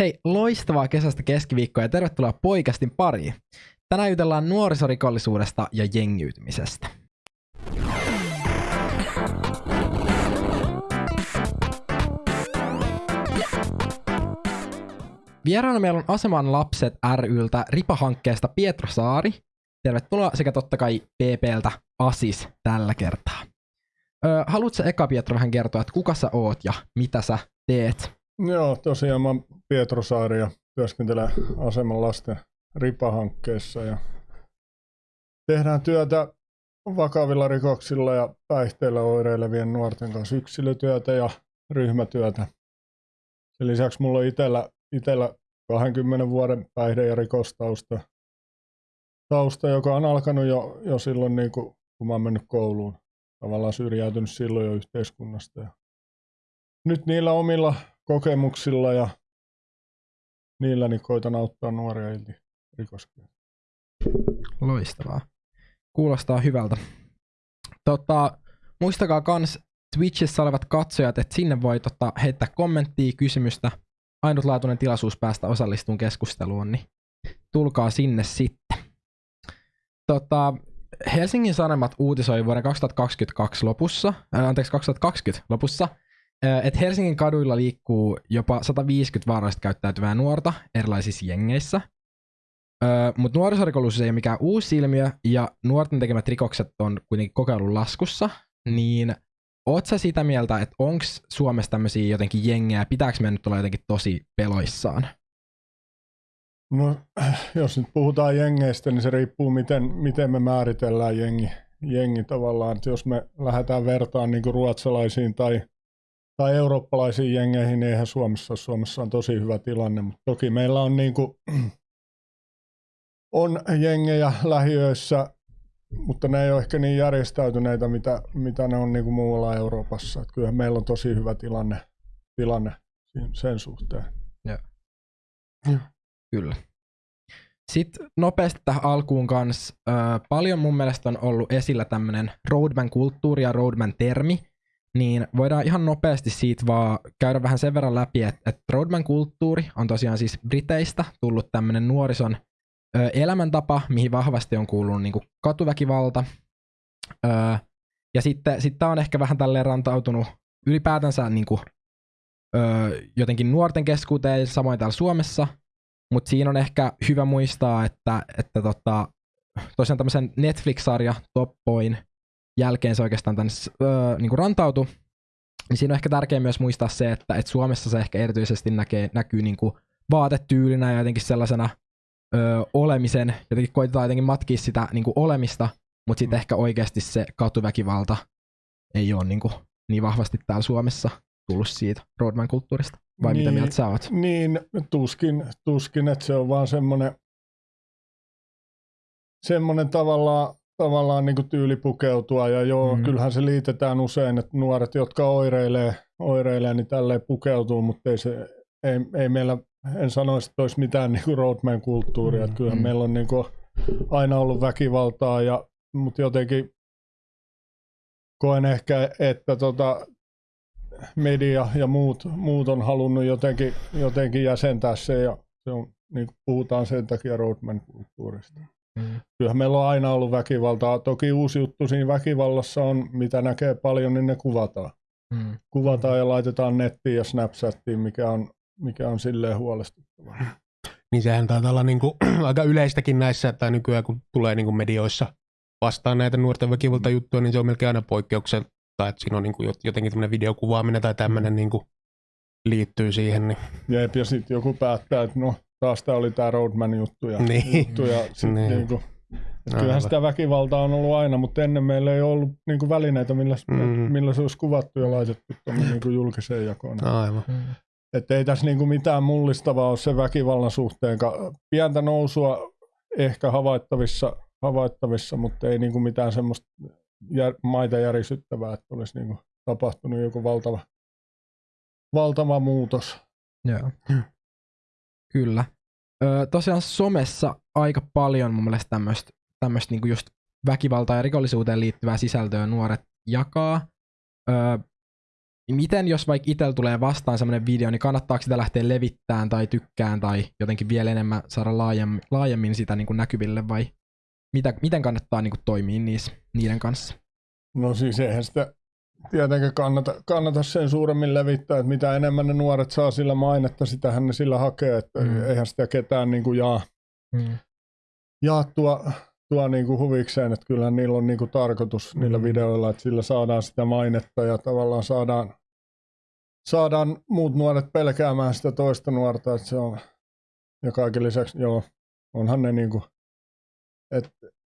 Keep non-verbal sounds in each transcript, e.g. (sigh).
Hei, loistavaa kesästä keskiviikkoa ja tervetuloa poikastin pariin. Tänään jutellaan nuorisorikollisuudesta ja jengiytymisestä. Vieraana meillä on Aseman lapset ryltä Ripa-hankkeesta Pietro Saari. Tervetuloa sekä totta kai PPltä Asis tällä kertaa. Öö, haluatko eka Pietro vähän kertoa, että kuka sä oot ja mitä sä teet? Joo, tosiaan mä Pietro Saari ja työskentelen Aseman lasten Ripa-hankkeessa ja tehdään työtä vakavilla rikoksilla ja päihteillä oireilevien nuorten kanssa yksilötyötä ja ryhmätyötä. Sen lisäksi mulla on itellä, itellä 20 vuoden päihde- ja rikostausta, tausta, joka on alkanut jo, jo silloin, niin kuin, kun mä oon mennyt kouluun. Tavallaan syrjäytynyt silloin jo yhteiskunnasta. Ja nyt niillä omilla kokemuksilla ja niillä niin koitan auttaa nuoria irti rikoskierteestä. Loistavaa. Kuulostaa hyvältä. Tota, muistakaa kans Twitchissä olevat katsojat, että sinne voi tota, heittää kommenttia, kysymystä. Ainutlaatuinen tilaisuus päästä osallistumaan keskusteluun, niin tulkaa sinne sitten. Tota, Helsingin Sanomat uutisoi vuoden 2022 lopussa, äh, anteeksi 2020 lopussa, että Helsingin kaduilla liikkuu jopa 150 vaarallisesti käyttäytyvää nuorta erilaisissa jengeissä. Mutta nuorisorikollisuus ei ole mikään uusi ilmiö, ja nuorten tekemät rikokset on kuitenkin kokeilun laskussa, niin oot sä sitä mieltä, että onko Suomessa tämmöisiä jotenkin jengejä, pitääkö me nyt olla jotenkin tosi peloissaan? No, (clears throat) jos nyt puhutaan jengeistä, niin se riippuu, miten, miten me määritellään jengi, jengi tavallaan. Että jos me lähdetään vertaan niin kuin ruotsalaisiin tai, tai eurooppalaisiin jengeihin, niin eihän Suomessa Suomessa on tosi hyvä tilanne. Mutta toki meillä on, niin kuin, (clears throat) on jengejä lähiöissä, mutta ne ei ole ehkä niin järjestäytyneitä, mitä, mitä ne on niin kuin muualla Euroopassa. Että kyllähän meillä on tosi hyvä tilanne, tilanne sen suhteen. Joo. Kyllä. Sitten nopeasti tähän alkuun kanssa. Paljon mun mielestä on ollut esillä tämmöinen roadman-kulttuuri ja roadman-termi, niin voidaan ihan nopeasti siitä vaan käydä vähän sen verran läpi, että, että roadman-kulttuuri on tosiaan siis Briteistä tullut tämmöinen nuorison ö, elämäntapa, mihin vahvasti on kuulunut niin katuväkivalta. Ö, ja sitten sit tämä on ehkä vähän tälleen rantautunut ylipäätänsä niin kuin, ö, jotenkin nuorten keskuuteen, samoin täällä Suomessa – mutta siinä on ehkä hyvä muistaa, että, että tota, tosiaan tämmöisen Netflix-sarja Top Boyn jälkeen se oikeastaan tänne öö, niin rantautui. Niin siinä on ehkä tärkeää myös muistaa se, että, että Suomessa se ehkä erityisesti näkee, näkyy niin kuin vaatetyylinä ja jotenkin sellaisena öö, olemisen, jotenkin koitetaan jotenkin matkia sitä niin kuin olemista, mutta sitten mm. ehkä oikeasti se katuväkivalta ei ole niin, kuin, niin vahvasti täällä Suomessa tullut siitä roadman-kulttuurista. Vai niin, mitä mieltä sä oot? Niin, tuskin, tuskin että se on vaan semmoinen, semmoinen tavallaan, tavallaan niin tyyli pukeutua. Ja joo, mm. kyllähän se liitetään usein, että nuoret, jotka oireilee, oireilee niin tälleen pukeutuu, mutta ei, se, ei, ei meillä, en sanoisi, että olisi mitään niin roadman-kulttuuria. Mm. Kyllähän mm. meillä on niin kuin aina ollut väkivaltaa, ja, mutta jotenkin koen ehkä, että tota, media ja muut, muut on halunnut jotenkin, jotenkin jäsentää se ja se on, niin kuin puhutaan sen takia roadman-kulttuurista. Mm. Kyllähän meillä on aina ollut väkivaltaa. Toki uusi juttu siinä väkivallassa on, mitä näkee paljon, niin ne kuvataan. Mm. Kuvataan ja laitetaan nettiin ja Snapchattiin, mikä on, mikä on silleen huolestuttavaa. Niin sehän taitaa olla niin kuin, (clears throat) aika yleistäkin näissä, tai nykyään kun tulee niin kuin medioissa vastaan näitä nuorten väkivaltajuttuja, niin se on melkein aina poikkeuksella tai että siinä on niin kuin jotenkin tämmöinen videokuvaaminen tai tämmöinen niin kuin liittyy siihen. Niin. Jep, ja sitten joku päättää, että no taas tämä oli tämä Roadman juttu ja, niin. juttu ja sit niin. Niin kuin, kyllähän sitä väkivaltaa on ollut aina, mutta ennen meillä ei ollut niin kuin välineitä, millä, mm. millä se olisi kuvattu ja laitettu niin kuin julkiseen jakoon. Aivan. Mm. Että ei tässä niin kuin mitään mullistavaa ole se väkivallan suhteen. Pientä nousua ehkä havaittavissa, havaittavissa mutta ei niin kuin mitään semmoista jär, maita järisyttävää, että olisi niin kuin tapahtunut joku valtava, valtava muutos. Joo. Kyllä. Öö, tosiaan somessa aika paljon mun mielestä tämmöistä niinku just väkivaltaa ja rikollisuuteen liittyvää sisältöä nuoret jakaa. Öö, miten jos vaikka itsellä tulee vastaan semmoinen video, niin kannattaako sitä lähteä levittämään tai tykkään tai jotenkin vielä enemmän saada laajemmin, laajemmin sitä niin kuin näkyville vai mitä, miten kannattaa niin kuin toimia niissä, niiden kanssa? No siis eihän sitä tietenkään kannata, kannata sen suuremmin levittää, että mitä enemmän ne nuoret saa sillä mainetta, sitähän ne sillä hakee, että mm. eihän sitä ketään niin kuin jaa, mm. jaa tuo, tuo niin kuin huvikseen, että kyllähän niillä on niin kuin tarkoitus mm. niillä videoilla, että sillä saadaan sitä mainetta ja tavallaan saadaan, saadaan muut nuoret pelkäämään sitä toista nuorta, että se on, ja kaiken lisäksi, joo, onhan ne niin kuin, että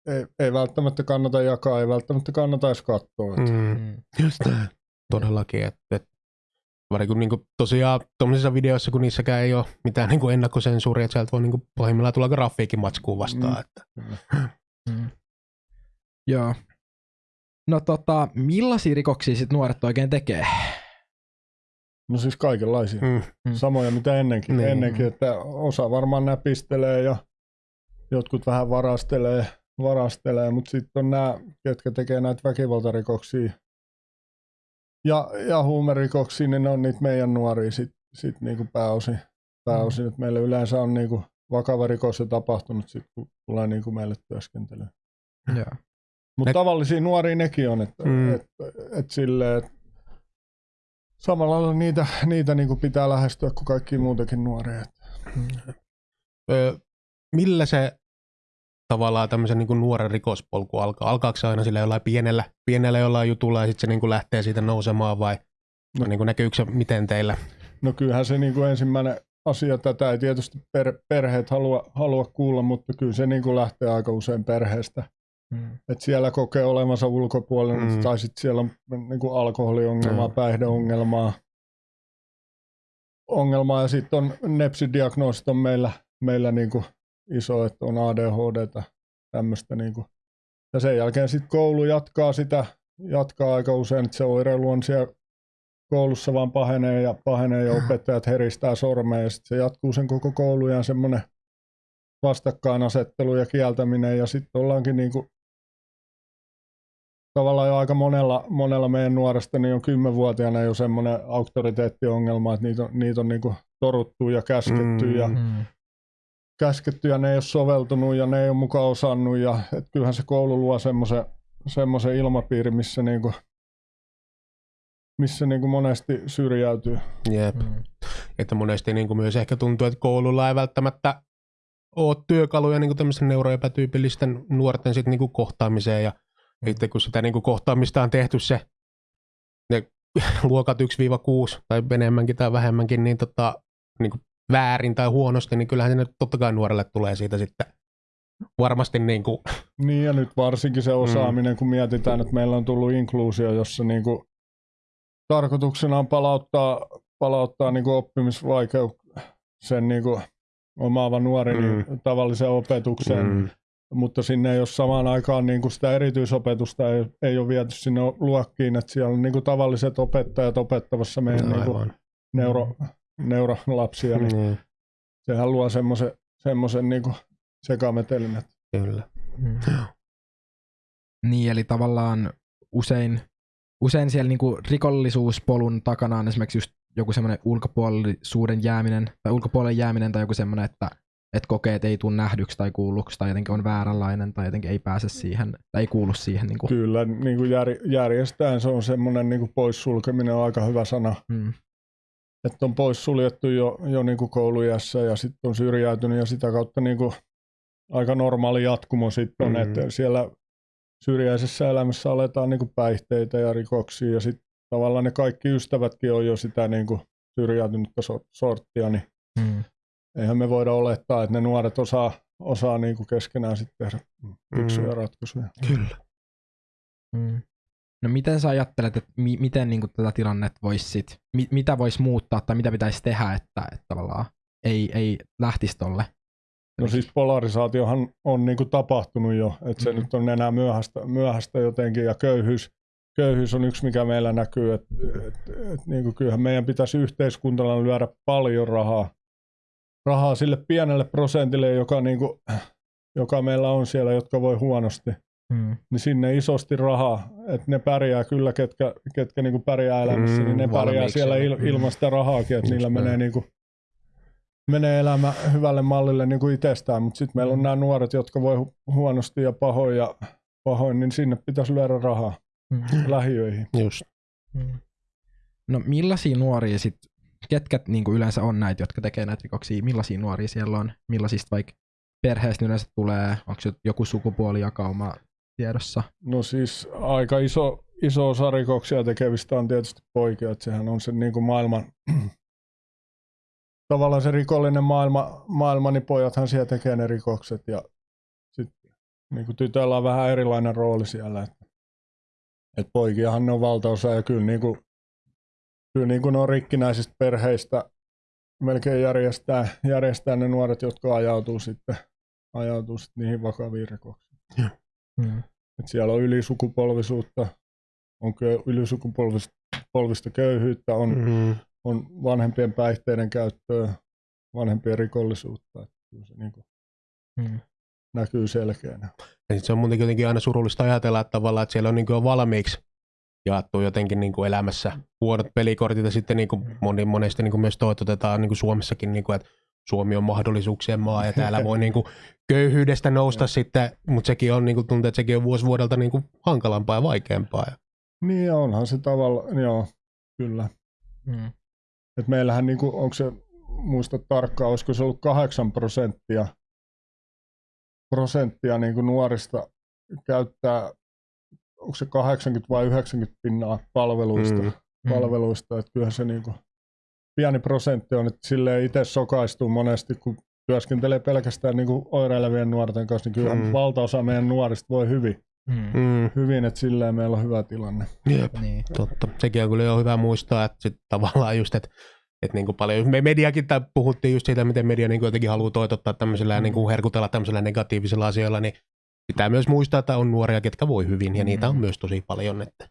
ei, ei välttämättä kannata jakaa, ei välttämättä kannata edes katsoa. Että. Mm. mm. Just näin. Todellakin, että, että kun niin kuin, tosiaan tuollaisissa videoissa, kun niissäkään ei ole mitään niin kuin ennakkosensuuria, että sieltä voi niin kuin, pahimmillaan tulla grafiikin matskuun vastaan. Mm. Että. Mm. Joo. No tota, millaisia rikoksia sit nuoret oikein tekee? No siis kaikenlaisia. Mm. mm. Samoja mitä ennenkin. Niin. ennenkin että osa varmaan näpistelee ja jotkut vähän varastelee varastelee, mutta sitten on nämä, ketkä tekee näitä väkivaltarikoksia ja, ja huumerikoksia, niin ne on niitä meidän nuoria sitten sit niinku pääosin. pääosin. Mm. meillä yleensä on niinku vakava rikos jo tapahtunut, sit, kun tulee niinku meille työskentelyyn. Yeah. Mutta ne... tavallisia nuoria nekin on, että mm. et, et, et silleen, et samalla lailla niitä, niitä niinku pitää lähestyä kuin kaikki muutenkin nuoria. Mm. Ö, millä se tavallaan tämmöisen niin kuin nuoren rikospolku alkaa? Alkaako se aina sillä jollain pienellä, pienellä jollain jutulla ja sitten se niin kuin lähtee siitä nousemaan vai no. niin kuin näkyykö se miten teillä? No kyllähän se niin kuin ensimmäinen asia, tätä ei tietysti per, perheet halua, halua kuulla, mutta kyllä se niin kuin lähtee aika usein perheestä. Mm. Et siellä kokee olevansa ulkopuolella mm. tai sitten siellä on niin kuin alkoholiongelmaa, mm. päihdeongelmaa. Ongelmaa ja sitten on nepsidiagnoosit on meillä, meillä niin kuin iso, että on ADHD tämmöistä. Niin kuin. Ja sen jälkeen sitten koulu jatkaa sitä, jatkaa aika usein, että se oireilu on siellä koulussa vaan pahenee ja pahenee ja opettajat heristää sormea ja sitten se jatkuu sen koko koulujan semmoinen vastakkainasettelu ja kieltäminen ja sitten ollaankin niin kuin tavallaan jo aika monella, monella meidän nuoresta niin on kymmenvuotiaana jo semmoinen auktoriteettiongelma, että niitä on, niitä on niin kuin toruttu ja käsketty mm, ja mm käsketty ja ne ei ole soveltunut ja ne ei ole mukaan osannut. Ja, et kyllähän se koulu luo semmoisen semmoisen ilmapiirin, missä, niinku, missä niinku monesti syrjäytyy. Jep. Mm. Että monesti niinku myös ehkä tuntuu, että koululla ei välttämättä ole työkaluja niinku tämmöisten neuroepätyypillisten nuorten sit niinku kohtaamiseen. Ja mm. itse kun sitä niinku kohtaamista on tehty se ne (laughs) luokat 1-6 tai enemmänkin tai vähemmänkin, niin tota, niin kuin väärin tai huonosti, niin kyllähän se nyt totta kai nuorelle tulee siitä sitten varmasti niin kuin... (laughs) Niin ja nyt varsinkin se osaaminen, mm. kun mietitään, että meillä on tullut inkluusio, jossa niin kuin tarkoituksena on palauttaa, palauttaa niin kuin oppimisvaikeuksen niin kuin omaava nuori mm. niin tavalliseen opetukseen, mm. mutta sinne ei ole samaan aikaan niin kuin sitä erityisopetusta, ei, ei ole viety sinne luokkiin, että siellä on niin kuin tavalliset opettajat opettavassa meidän no, niin kuin neuro, neurolapsia, niin, niin. sehän luo semmoisen semmoisen niin sekametelin. Kyllä. Mm. Niin, eli tavallaan usein, usein siellä niinku rikollisuuspolun takana on esimerkiksi just joku semmoinen ulkopuolisuuden jääminen tai ulkopuolelle jääminen tai joku semmoinen, että että kokee, että ei tule nähdyksi tai kuulluksi tai jotenkin on vääränlainen tai jotenkin ei pääse siihen tai ei kuulu siihen. Niin kuin. Kyllä, niin kuin jär, järjestään se on semmoinen niin kuin poissulkeminen on aika hyvä sana. Mm että on pois suljettu jo, jo niin kuin koulujässä ja sitten on syrjäytynyt ja sitä kautta niin kuin aika normaali jatkumo sitten on, mm-hmm. että siellä syrjäisessä elämässä aletaan niin kuin päihteitä ja rikoksia ja sitten tavallaan ne kaikki ystävätkin on jo sitä niin kuin syrjäytynyttä sorttia, niin mm. eihän me voida olettaa, että ne nuoret osaa, osaa niin kuin keskenään sitten tehdä fiksuja mm. ratkaisuja. Kyllä. Mm. No miten sä ajattelet, että mi- miten niin tätä tilannetta voisi sit, mi- mitä voisi muuttaa tai mitä pitäisi tehdä, että, että tavallaan ei, ei lähtisi tolle? No siis polarisaatiohan on niin kuin tapahtunut jo, että se mm-hmm. nyt on enää myöhäistä, myöhäistä jotenkin ja köyhyys, köyhyys on yksi, mikä meillä näkyy, että et, et, niin kuin kyllähän meidän pitäisi yhteiskuntana lyödä paljon rahaa, rahaa sille pienelle prosentille, joka, niin kuin, joka meillä on siellä, jotka voi huonosti. Mm. niin sinne isosti rahaa, että ne pärjää kyllä, ketkä, ketkä niinku pärjää elämässä, Mm, niin ne pärjää valmiiksi siellä il, ilman sitä rahaakin, että niillä menee, niinku, menee elämä hyvälle mallille niinku itsestään, mutta sitten meillä on nämä nuoret, jotka voi hu- huonosti ja pahoin, ja pahoin, niin sinne pitäisi lyödä rahaa Mm. lähiöihin. Just. Mm. No millaisia nuoria sit, ketkä niinku yleensä on näitä, jotka tekee näitä rikoksia, millaisia nuoria siellä on, millaisista vaikka perheestä yleensä tulee, onko joku sukupuolijakauma tiedossa? No siis aika iso, iso osa rikoksia tekevistä on tietysti poikia, että sehän on se niin kuin maailman, (clears throat) tavallaan se rikollinen maailma, maailma, niin pojathan siellä tekee ne rikokset ja sitten niin kuin tytöillä on vähän erilainen rooli siellä, että, että poikiahan ne on valtaosa ja kyllä, niin kuin, kyllä niin kuin ne on rikkinäisistä perheistä melkein järjestää, järjestää ne nuoret, jotka ajautuu sitten, ajautuu sitten niihin vakaviin rikoksiin. Mm. Et siellä on ylisukupolvisuutta, on kö- ylisukupolvista köyhyyttä, on, Mm. on vanhempien päihteiden käyttöä, vanhempien rikollisuutta. Et kyllä se niinku Mm. näkyy selkeänä. Ja se on muutenkin jotenkin aina surullista ajatella, että tavallaan, että siellä on niin kuin valmiiksi jaettu jotenkin niin kuin elämässä huonot pelikortit ja sitten niin kuin moni, monesti niin kuin myös toitotetaan niin kuin Suomessakin, niin kuin, että Suomi on mahdollisuuksien maa ja täällä (laughs) voi niin kuin köyhyydestä nousta sitten, mutta sekin on niin kuin, tuntuu, että sekin on vuosi vuodelta niin kuin hankalampaa ja vaikeampaa. Niin onhan se tavalla, joo, kyllä. Mm. Et meillähän, niinku, onko se, muista tarkkaan, olisiko se ollut 8 prosenttia, prosenttia niinku nuorista käyttää, onko se 80 vai 90 pinnaa palveluista. Mm. palveluista, että kyllähän se niinku pieni prosentti on, että silleen itse sokaistuu monesti, kun työskentelee pelkästään niinku oireilevien nuorten kanssa, niin kyllähän Mm. valtaosa meidän nuorista voi hyvin, Mm. Mm. hyvin, että silleen meillä on hyvä tilanne. Jep. Niin. Totta. Sekin on kyllä jo hyvä muistaa, että sit tavallaan just, että että niin kuin paljon, me mediakin tää puhuttiin just siitä, miten media niin kuin jotenkin haluaa toitottaa tämmöisellä Mm. niin kuin herkutella tämmöisellä negatiivisilla asioilla, niin pitää myös muistaa, että on nuoria, ketkä voi hyvin, ja niitä on Mm. myös tosi paljon. Että.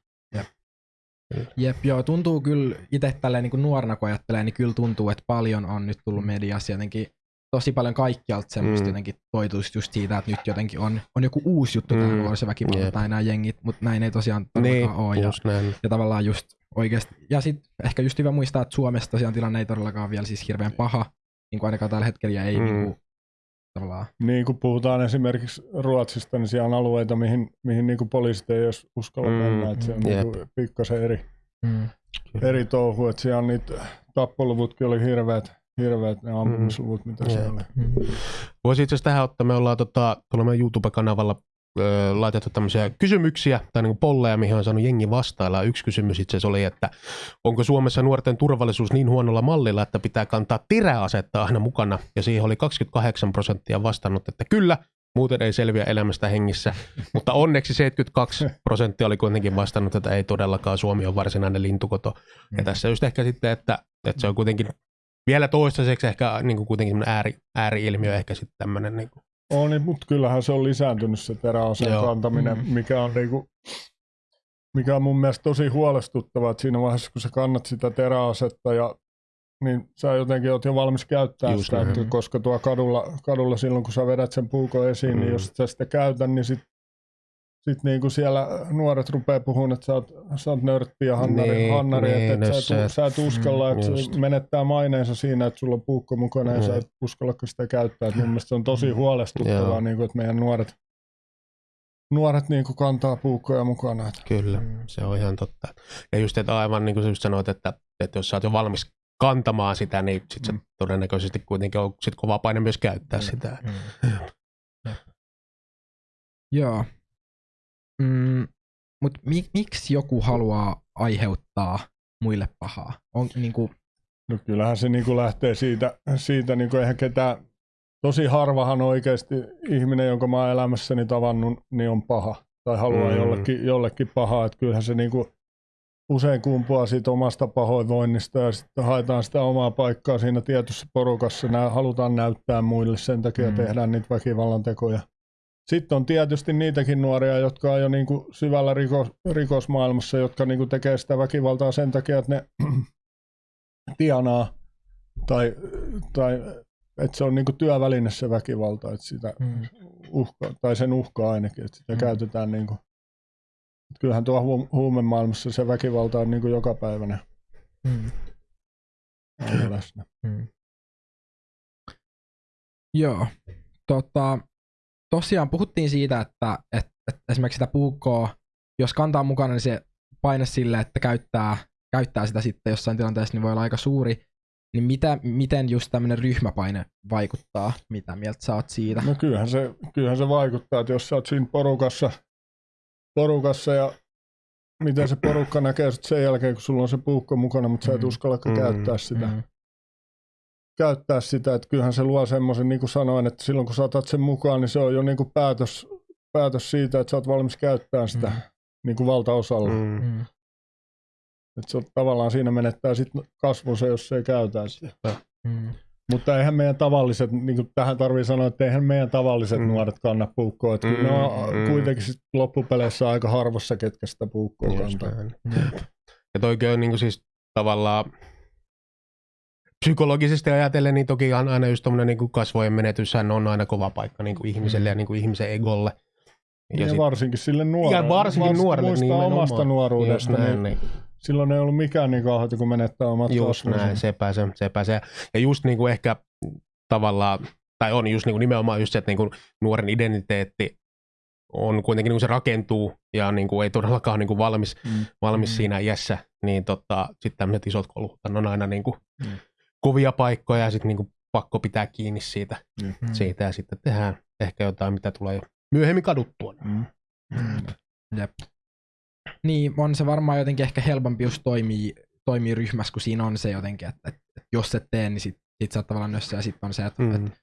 Jep, joo, tuntuu kyllä itse tälleen niin kuin nuorena kun ajattelee, niin kyllä tuntuu, että paljon on nyt tullut mediassa jotenkin tosi paljon kaikkialta semmoista Mm. mm. jotenkin toituista just siitä, että nyt jotenkin on, on joku uusi juttu mm. Mm. tämä nuorisoväkivalta Jep. tai nämä jengit, mutta näin ei tosiaan Niin, ole. Ja, näin. ja tavallaan just oikeasti, ja sitten ehkä just hyvä muistaa, että Suomessa tosiaan tilanne ei todellakaan vielä siis hirveän paha, niin kuin ainakaan tällä hetkellä ja ei Mm. mm. niin kuin, tavallaan, Niin kun puhutaan esimerkiksi Ruotsista, niin siellä on alueita, mihin, mihin niinku poliisit ei edes uskalla Mm, mennä, että se on niinku pikkasen eri, mm. eri touhu, että siellä on niitä tappoluvutkin oli hirveät, hirveät ne ampumisluvut, mitä Jep. siellä oli. Mm. Voisi itse asiassa tähän ottaa, me ollaan tota, tuolla meidän YouTube-kanavalla ö, laitettu tämmöisiä kysymyksiä tai niin polleja, mihin on saanut jengi vastailla. Yksi kysymys itse asiassa oli, että onko Suomessa nuorten turvallisuus niin huonolla mallilla, että pitää kantaa teräasetta aina mukana? Ja siihen oli 28 prosenttia vastannut, että kyllä, muuten ei selviä elämästä hengissä. (laughs) Mutta onneksi 72 prosenttia oli kuitenkin vastannut, että ei todellakaan Suomi on varsinainen lintukoto. Ja Mm. tässä just ehkä sitten, että, että se on kuitenkin vielä toistaiseksi ehkä niin kuin kuitenkin ääri, ääri-ilmiö ehkä sitten tämmöinen. Niin kuin. On, niin, mutta kyllähän se on lisääntynyt se teräaseen Joo. kantaminen, Mm. mikä on niinku, mikä on mun mielestä tosi huolestuttavaa, että siinä vaiheessa kun sä kannat sitä teräasetta ja niin sä jotenkin oot jo valmis käyttää Just sitä, että koska tuo kadulla, kadulla silloin kun sä vedät sen puukon esiin, mm. niin Mm. jos et sä sitä käytä, niin sit, sit niin kuin siellä nuoret rupeaa puhumaan, että sä oot, sä oot nörtti ja hannari, Niin, hannari niin, että et no sä, et, se- sä et uskalla, Mm, että se menettää maineensa siinä, että sulla on puukko mukana ja sä Mm. et uskalla sitä käyttää. Et mun mielestä se on tosi huolestuttavaa, Joo. niin kuin, että meidän nuoret, nuoret niin kuin kantaa puukkoja mukana. Että Kyllä, Mm. se on ihan totta. Ja just, että aivan niin kuin sä just sanoit, että, että jos sä oot jo valmis kantamaan sitä, niin sit se Mm. todennäköisesti kuitenkin on sit kova paine myös käyttää Mm. sitä. Mm. Joo. Mm, Mutta mi- miksi joku haluaa aiheuttaa muille pahaa? On, niinku, No kyllähän se niin kuin lähtee siitä, siitä niin kuin eihän ketään, tosi harvahan oikeasti ihminen, jonka mä oon elämässäni tavannut, niin on paha tai haluaa Mm. jollekin, jollekin pahaa. Että kyllähän se niin kuin usein kumpuaa siitä omasta pahoinvoinnista ja sitten haetaan sitä omaa paikkaa siinä tietyssä porukassa. Nää halutaan näyttää muille, sen takia Mm. mm. tehdään niitä väkivallan tekoja. Sitten on tietysti niitäkin nuoria, jotka on jo niin kuin syvällä rikos, rikosmaailmassa, jotka niin kuin tekee sitä väkivaltaa sen takia, että ne (clears throat) tienaa tai, tai että se on niin kuin työväline se väkivalta, että sitä mm, uhka, tai sen uhka ainakin, että sitä Mm. käytetään niin kuin, kyllähän tuo hu- huumemaailmassa se väkivalta on niin kuin joka päivänä Mm. läsnä. Mm. Joo. Tota, tosiaan puhuttiin siitä, että, että, että esimerkiksi sitä puukkoa, jos kantaa mukana, niin se paine sille, että käyttää, käyttää sitä sitten jossain tilanteessa, niin voi olla aika suuri. Niin mitä, miten just tämmöinen ryhmäpaine vaikuttaa? Mitä mieltä sä oot siitä? No kyllähän se, kyllähän se vaikuttaa, että jos sä oot siinä porukassa, porukassa ja miten se porukka näkee sen jälkeen, kun sulla on se puukko mukana, mutta sä et Mm. uskallakaan Mm. käyttää sitä. Mm. Käyttää sitä, että kyllähän se luo semmoisen, niin kuin sanoin, että silloin kun saatat sen mukaan, niin se on jo niin kuin päätös, päätös siitä, että sä oot valmis käyttämään sitä Mm. niin kuin valtaosalla. Mm. Mm. Että se on, tavallaan siinä menettää sitten kasvunsa, jos ei käytä sitä. Mm. Mutta eihän meidän tavalliset, niin kuin tähän tarvii sanoa, että eihän meidän tavalliset Mm. nuoret kanna puukkoa. Että Mm, ne on mm. kuitenkin sit loppupeleissä aika harvassa, ketkä sitä puukkoa kantaa. Ja toikin on niin siis tavallaan psykologisesti ajatellen, niin toki aina just tommonen niin kasvojen menetyshän on aina kova paikka niin kuin ihmiselle ja niin kuin ihmisen egolle. Ja, ja sit- varsinkin sille nuorelle. ja varsinkin nuorelle Muistaa nimenomaan. omasta nuoruudesta, niin näin, niin. silloin ei ollut mikään niin kauheata, kun menettää omat Just näin, sepä se, sepä se. Ja just niin kuin ehkä tavallaan, tai on just niin kuin nimenomaan just se, että niin kuin nuoren identiteetti on kuitenkin niin kuin se rakentuu ja niin kuin ei todellakaan niin kuin valmis, Mm. valmis Mm. siinä iässä, niin tota, sitten tämmöiset isot kolut on aina niin kuin Mm. Kovia paikkoja ja sitten niin kuin pakko pitää kiinni siitä, Mm. siitä ja sitten tehdään ehkä jotain, mitä tulee myöhemmin kaduttua. Mm. Mm. Jep. Niin, on se varmaan jotenkin ehkä helpompi just toimii, toimii ryhmässä, kun siinä on se jotenkin, että, että, että jos et tee, niin sit, sit sä oot tavallaan nössä ja sitten on se, että, mm. Mm. että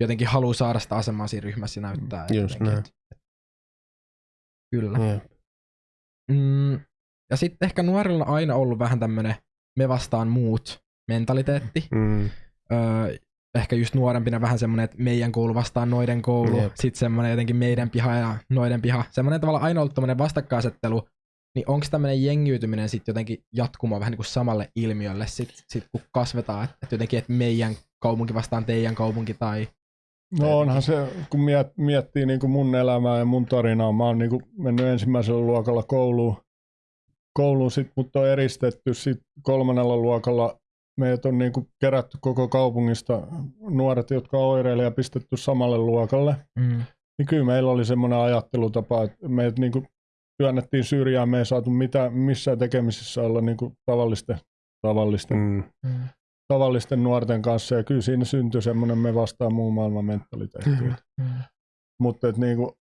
jotenkin haluaa saada sitä asemaa siinä ryhmässä ja näyttää. että Just jotenkin, näin. että- Kyllä. Mm. Mm, ja sitten ehkä nuorilla on aina ollut vähän tämmönen me vastaan muut mentaliteetti. Mm. Öö, ehkä just nuorempina vähän semmonen, että meidän koulu vastaan noiden koulu. Jep. Sitten semmonen jotenkin meidän piha ja noiden piha. Semmonen tavallaan aina ollut tämmönen vastakkainasettelu. Niin onko tämmönen jengiytyminen sitten jotenkin jatkumo vähän niin kuin samalle ilmiölle sit, sit kun kasvetaan? Että et jotenkin, että meidän kaupunki vastaan teidän kaupunki tai... No onhan se, kun miet, miettii niin kuin mun elämää ja mun tarinaa, mä oon niin kuin mennyt ensimmäisellä luokalla kouluun, kouluun sit mut on eristetty, sit kolmannella luokalla meidät on niin kuin kerätty koko kaupungista nuoret, jotka oireilee ja pistetty samalle luokalle. Mm. Niin kyllä meillä oli semmoinen ajattelutapa, että meidät niin kuin työnnettiin syrjään, me ei saatu mitään, missään tekemisissä olla niin kuin tavallisten, tavallisten, Mm. Mm. tavallisten nuorten kanssa. Ja kyllä siinä syntyi semmoinen me vastaan muun maailman mentaliteetti. Mm. Mutta et niinku,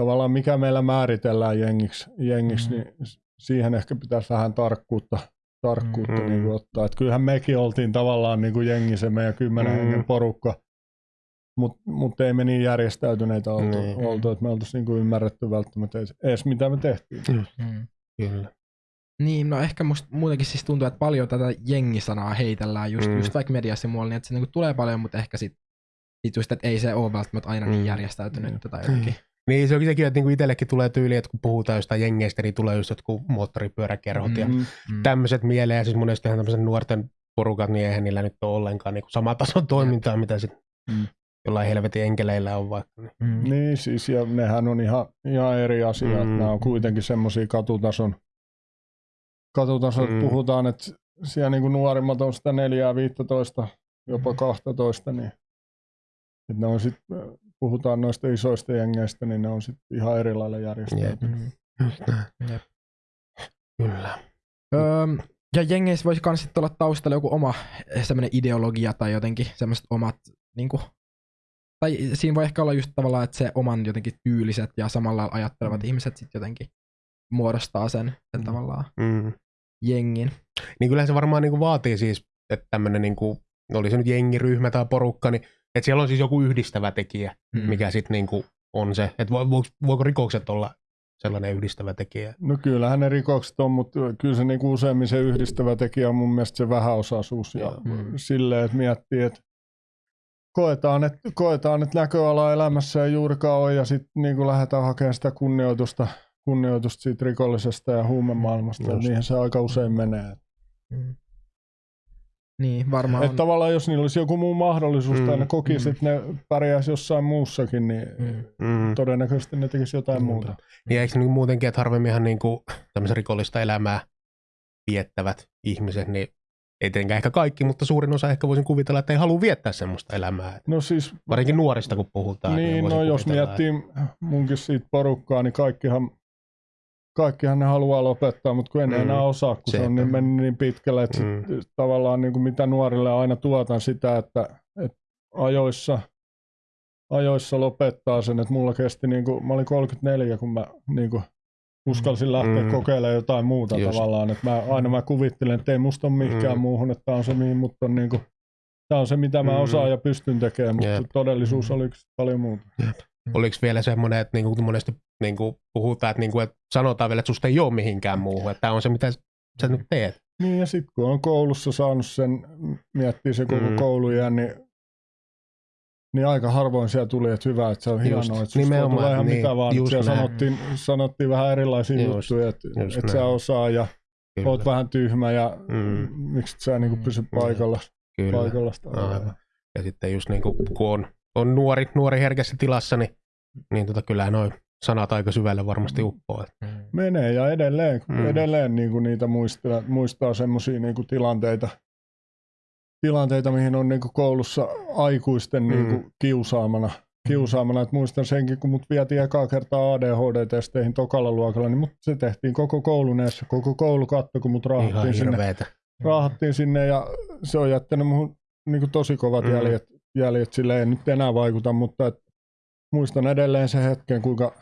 tavallaan mikä meillä määritellään jengiksi, jengiksi Mm. niin siihen ehkä pitäisi vähän tarkkuutta, tarkkuutta Mm. niinku ottaa. Et kyllähän mekin oltiin tavallaan niinku jengi se meidän kymmenen Mm. hengen porukka, mutta mut ei me niin järjestäytyneitä oltu, Niin. oltu että me oltaisiin niinku ymmärretty välttämättä edes, mitä me tehtiin. Mm. Kyllä. Niin, no ehkä musta muutenkin siis tuntuu, että paljon tätä jengisanaa heitellään just, Mm. mm. just vaikka mediassa ja muualla, niin että se niinku tulee paljon, mutta ehkä sit, sit just, että ei se ole välttämättä aina niin Mm. järjestäytynyt tai jotenkin. Niin se on sekin, että niinku itsellekin tulee tyyli, että kun puhutaan jostain jengeistä, niin tulee just jotkut moottoripyöräkerhot ja Mm. Mm. Mm. tämmöiset mieleen. Ja siis monestihan tämmöisen nuorten porukat, niin eihän niillä nyt ole ollenkaan niinku sama tason toimintaa, mitä sitten Mm. jollain helvetin enkeleillä on vaikka. Niin. Mm. Niin siis, ja nehän on ihan, ihan eri asia. Mm. Mm. Nämä on kuitenkin semmoisia katutason, katutason Mm. mm. puhutaan, että siellä niin kuin nuorimmat on sitä 4, 15, jopa 12, niin että ne on sit, puhutaan noista isoista jengeistä, niin ne on sitten ihan eri lailla. Jep. Kyllä. Öö, ja jengeissä voisi kans sit olla taustalla joku oma semmoinen ideologia tai jotenkin semmoiset omat, niinku, tai siinä voi ehkä olla just tavallaan, että se oman jotenkin tyyliset ja samalla ajattelevat Mm. ihmiset sit jotenkin muodostaa sen, sen Mm. tavallaan Mm. jengin. Niin kyllähän se varmaan niinku vaatii siis, että tämmöinen, niinku, oli se nyt jengiryhmä tai porukka, niin että siellä on siis joku yhdistävä tekijä, Mm. mikä sitten niinku on se, että vo, vo, voiko rikokset olla sellainen yhdistävä tekijä. No kyllähän ne rikokset on, mutta kyllä se niinku useimmin se yhdistävä tekijä on mun mielestä se vähäosaisuus. Ja Mm. silleen, että miettii, että koetaan, että, koetaan, että näköala elämässä ei juurikaan ole ja sitten niin lähdetään hakemaan sitä kunnioitusta, kunnioitusta siitä rikollisesta ja huumemaailmasta. Just. Niinhän se aika usein menee. Mm. Niin, varmaan Että on. tavallaan jos niillä olisi joku muu mahdollisuus Mm, tai ne kokisi, mm. että ne pärjäisi jossain muussakin, niin Mm. Mm. todennäköisesti ne tekisi jotain Muuta. muuta. Ja eikö se niin muutenkin, että harvemminhan niin kuin tämmöisen rikollista elämää viettävät ihmiset, niin ei tietenkään ehkä kaikki, mutta suurin osa ehkä voisin kuvitella, että ei halua viettää semmoista elämää. No siis, Varsinkin nuorista, kun puhutaan. niin, voisin no jos miettii munkin siitä porukkaa, niin kaikkihan, kaikkihan ne haluaa lopettaa, mutta kun en Mm. enää osaa, kun se on Sepä. niin mennyt niin pitkälle, että Mm. sit, tavallaan niin kuin mitä nuorille aina tuotan sitä, että, että ajoissa, ajoissa lopettaa sen, että mulla kesti, niin kuin, mä olin 34, kun mä niin kuin, uskalsin lähteä Mm. kokeilemaan jotain muuta Just. tavallaan, että mä, aina mä kuvittelen, että ei musta ole mihinkään Mm. muuhun, että tämä on se, mihin mut on niin kuin, Tämä on se, mitä mä Mm. osaan ja pystyn tekemään, mutta Jep. todellisuus oli paljon muuta. Oliko vielä semmoinen, että niinku monesti niinku puhutaan, että, niinku, että sanotaan vielä, että susta ei ole mihinkään muuhun, että tämä on se, mitä sä nyt teet. Niin ja sitten kun on koulussa saanut sen, miettii se koko Mm. mm. kouluja, niin, niin aika harvoin siellä tuli, että hyvä, että se on Just, hienoa, että susta tulla ihan niin, mitä vaan. just Siellä näin. sanottiin, sanottiin vähän erilaisia Just, juttuja, että, just että sä osaa ja Kyllä, oot vähän tyhmä ja Mm. mm. miksi et sä niinku pysy paikalla. kyllä. paikalla Aivan. Ja sitten just niin kuin, kun on, on nuori, nuori herkässä tilassa, niin, niin tota, kyllä noin sanat aika syvälle varmasti uppoo. että- Menee ja edelleen, Mm. mm. edelleen niinku niitä muistaa, muistaa semmoisia niinku tilanteita, tilanteita, mihin on niinku koulussa aikuisten Mm. niinku kiusaamana. kiusaamana. Et muistan senkin, kun mut vietiin ekaa kertaa ADHD-testeihin tokalla luokalla, niin mut se tehtiin koko koulun edessä. Koko koulu katto, kun mut Ihan raahattiin sinne, hirveetä. raahattiin sinne ja se on jättänyt muhun niinku tosi kovat Mm. mm. jäljet, jäljet. Sille ei nyt enää vaikuta, mutta et muistan edelleen sen hetken, kuinka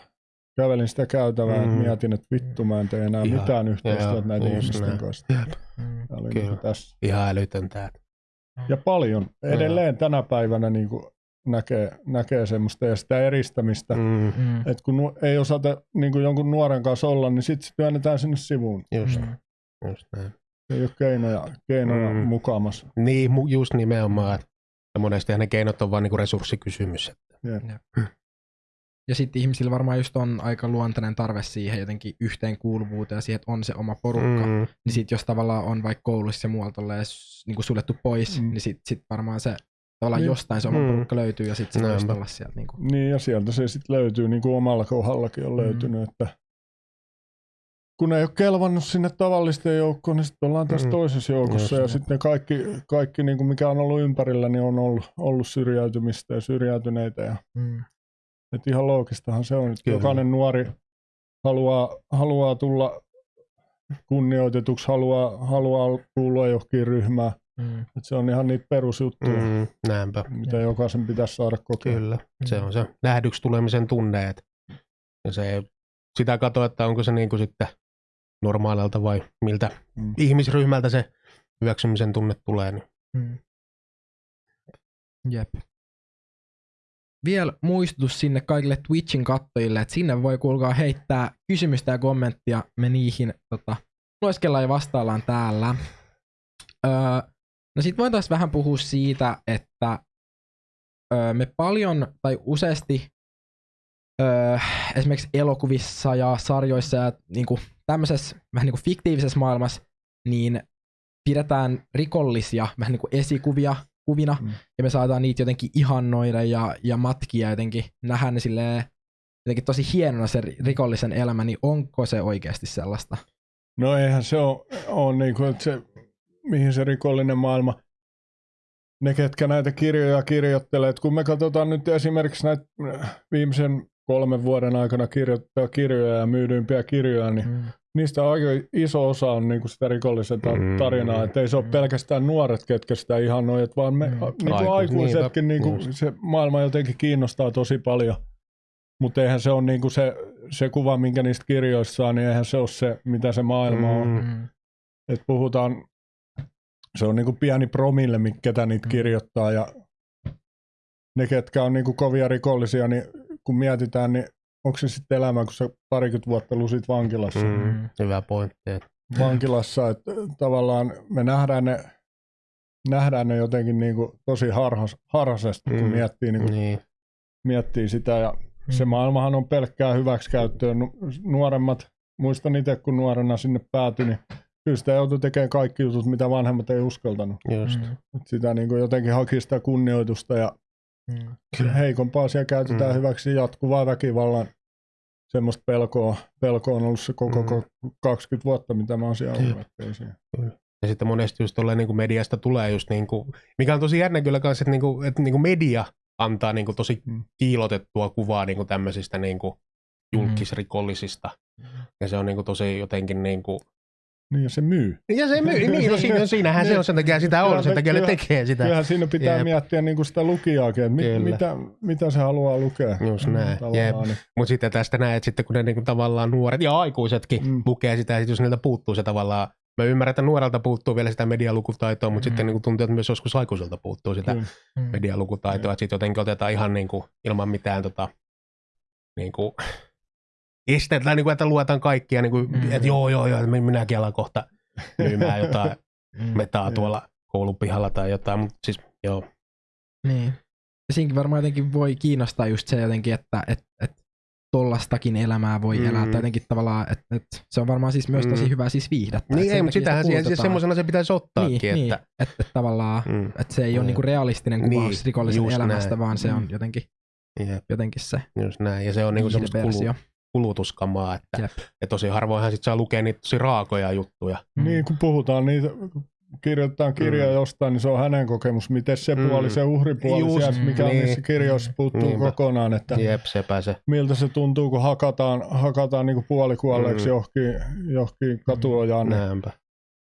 kävelin sitä käytävää, mm. Mm. että mietin, että vittu mä en tee enää Ihan- mitään yhteistyötä joo, näiden ihmisten näin. kanssa. Jep. Tämä oli Kyllä. niin tässä. Ihan älytöntä. Ja paljon. Edelleen tänä päivänä niin kuin näkee, näkee semmoista ja sitä eristämistä. Mm. Mm, Mm. Että kun nu- ei osata niin kuin jonkun nuoren kanssa olla, niin sitten se työnnetään sinne sivuun. just, Mm. just näin. Ei ole keinoja, keinoja Mm. mm. mukaamassa. Niin, just nimenomaan. että- Ja monesti ne keinot on vain niinku resurssikysymys. että- Jep. Ja sitten ihmisillä varmaan just on aika luontainen tarve siihen jotenkin yhteenkuuluvuuteen ja siihen, että on se oma porukka. Mm. Niin sit jos tavallaan on vaikka koulussa ja muualta niin kuin suljettu pois, mm. Niin sit, sit varmaan se tavallaan Niin. jostain se oma Mm. porukka löytyy ja sit se voisi olla sieltä. Niin kuin. Niin ja sieltä se sitten löytyy, niin kuin omalla kohdallakin on Mm. löytynyt, että kun ei ole kelvannut sinne tavallisten joukkoon, niin sitten ollaan tässä Mm. toisessa joukossa Just ja näin. sitten kaikki, kaikki niin kuin mikä on ollut ympärillä, niin on ollut, ollut syrjäytymistä ja syrjäytyneitä ja Mm. Et ihan loogistahan se on, että jokainen nuori haluaa, haluaa tulla kunnioitetuksi, haluaa, haluaa kuulua johonkin ryhmään. Mm. Et se on ihan niitä perusjuttuja, mm. mm, näinpä. mitä jokaisen pitäisi saada kokea. Kyllä. Se on se nähdyksi tulemisen tunne. että- Ja se, sitä katsoa, että onko se niin kuin sitten normaalilta vai miltä Mm. ihmisryhmältä se hyväksymisen tunne tulee. Niin. Mm. Jep. Vielä muistutus sinne kaikille Twitchin kattojille, että sinne voi kuulkaa heittää kysymystä ja kommenttia. Me niihin tota, lueskellaan ja vastaillaan täällä. Öö, no sit voitaisiin vähän puhua siitä, että öö, me paljon tai useasti öö, esimerkiksi elokuvissa ja sarjoissa ja niinku, tämmöisessä vähän niinku fiktiivisessä maailmassa, niin pidetään rikollisia vähän niin kuin esikuvia kuvina, mm. Ja me saadaan niitä jotenkin ihannoida ja, ja matkia jotenkin, nähdä ne silleen, jotenkin tosi hienona se ri- rikollisen elämä, niin onko se oikeasti sellaista? No eihän se ole, ole niin kuin, että se, mihin se rikollinen maailma, ne ketkä näitä kirjoja kirjoittelee, että kun me katsotaan nyt esimerkiksi näitä viimeisen kolmen vuoden aikana kirjoittaa kirjoja ja myydyimpiä kirjoja, niin Mm. niistä aika iso osa on niin kuin sitä rikollisen ta- Mm. tarinaa, että ei se ole Mm. pelkästään nuoret, ketkä sitä ihannoivat, vaan me Mm. mm. niin kuin Aikuis- aikuisetkin, niin kuin se maailma jotenkin kiinnostaa tosi paljon. Mutta eihän se ole niin kuin se, se kuva, minkä niistä kirjoista saa, niin eihän se ole se, mitä se maailma on. Mm. Mm. Et puhutaan, se on niin kuin pieni promille, mi- ketä niitä Mm. kirjoittaa ja ne, ketkä on niin kuin kovia rikollisia, niin kun mietitään, niin onko se sitten elämä, kun sä parikymmentä vuotta lusit vankilassa. Mm. Mm. Hyvä pointti. että- Vankilassa, että tavallaan me nähdään ne, nähdään ne jotenkin niin kuin tosi harhas, harhaisesti, kun Mm. miettii, niin kuin, Niin. miettii sitä. Ja se Mm. maailmahan on pelkkää hyväksikäyttöä. Nu- Nuoremmat, muistan itse kun nuorena sinne päätyi, niin kyllä sitä joutui tekemään kaikki jutut, mitä vanhemmat ei uskaltanut. Just. Mm. Sitä niin kuin jotenkin haki sitä kunnioitusta ja Mm. heikompaa siellä käytetään Mm. hyväksi jatkuvaa väkivallan semmoista pelkoa, pelkoa on ollut se koko Mm. mm. 20 vuotta, mitä mä oon siellä ollut. Ja sitten monesti just tolleen niin kuin mediasta tulee just niin kuin, mikä on tosi jännä kyllä kanssa, että, niin kuin, että niin kuin media antaa niin kuin tosi Mm. kiilotettua kuvaa niin kuin tämmöisistä niin kuin julkisrikollisista. Ja se on niin kuin tosi jotenkin niin kuin, Niin ja se myy. ja se myy, niin, no siinä, (laughs) siinähän se on, sen takia sitä on, sen takia ne tekee sitä. Kyllähän siinä pitää. Jep. miettiä niin kuin sitä lukijaakin, että mit, mitä, mitä se haluaa lukea. Just näin, niin- Mutta sitten tästä näet, että sitten kun ne niinku tavallaan nuoret ja aikuisetkin mm. Mm. lukee sitä, ja sit jos niiltä puuttuu se tavallaan, mä ymmärrän, että nuorelta puuttuu vielä sitä medialukutaitoa, mutta mm. sitten Mm. niinku tuntuu, että myös joskus aikuiselta puuttuu sitä. Mm. medialukutaitoa, että sitten jotenkin otetaan ihan niinku, ilman mitään tota, niinku, esteet, tai niinku, että luetaan kaikkia, niinku, Mm. mm. että joo, joo, joo, että minäkin alan kohta (laughs) myymään jotain Mm. metaa tuolla koulupihalla tai jotain, mutta siis joo, Niin. Ja siinäkin varmaan jotenkin voi kiinnostaa just se jotenkin, että et, et tollastakin elämää voi Mm. elää. Tai jotenkin tavallaan, että et se on varmaan siis myös tosi Mm. hyvä siis viihdettä. niin ei, mutta sitähän sitä siis semmoisena se pitäisi ottaakin, niin, niin, että että et tavallaan, mm, että se ei ole Mm. niinku realistinen Niin, kuvaus rikollisen just elämästä, näin. vaan se on Mm. jotenkin, jep, jotenkin se just näin, ja se on niinku semmoista kulu. Kulutuskamaa, että Jep. ja tosi harvoinhan sit saa lukea niitä tosi raakoja juttuja. Mm. Niin, kun puhutaan niitä, kirjoitetaan kirja Mm. jostain, niin se on hänen kokemus. Miten se Mm. puoli, se uhripuoli Just, sieltä, mikä niin. on niissä kirjoissa, puuttuu Niinpä. kokonaan. Että Jep, sepä se. miltä se tuntuu, kun hakataan, hakataan niin puolikuolleeksi Mm. mm. johonkin, johonkin katuojaan. Niin Näinpä,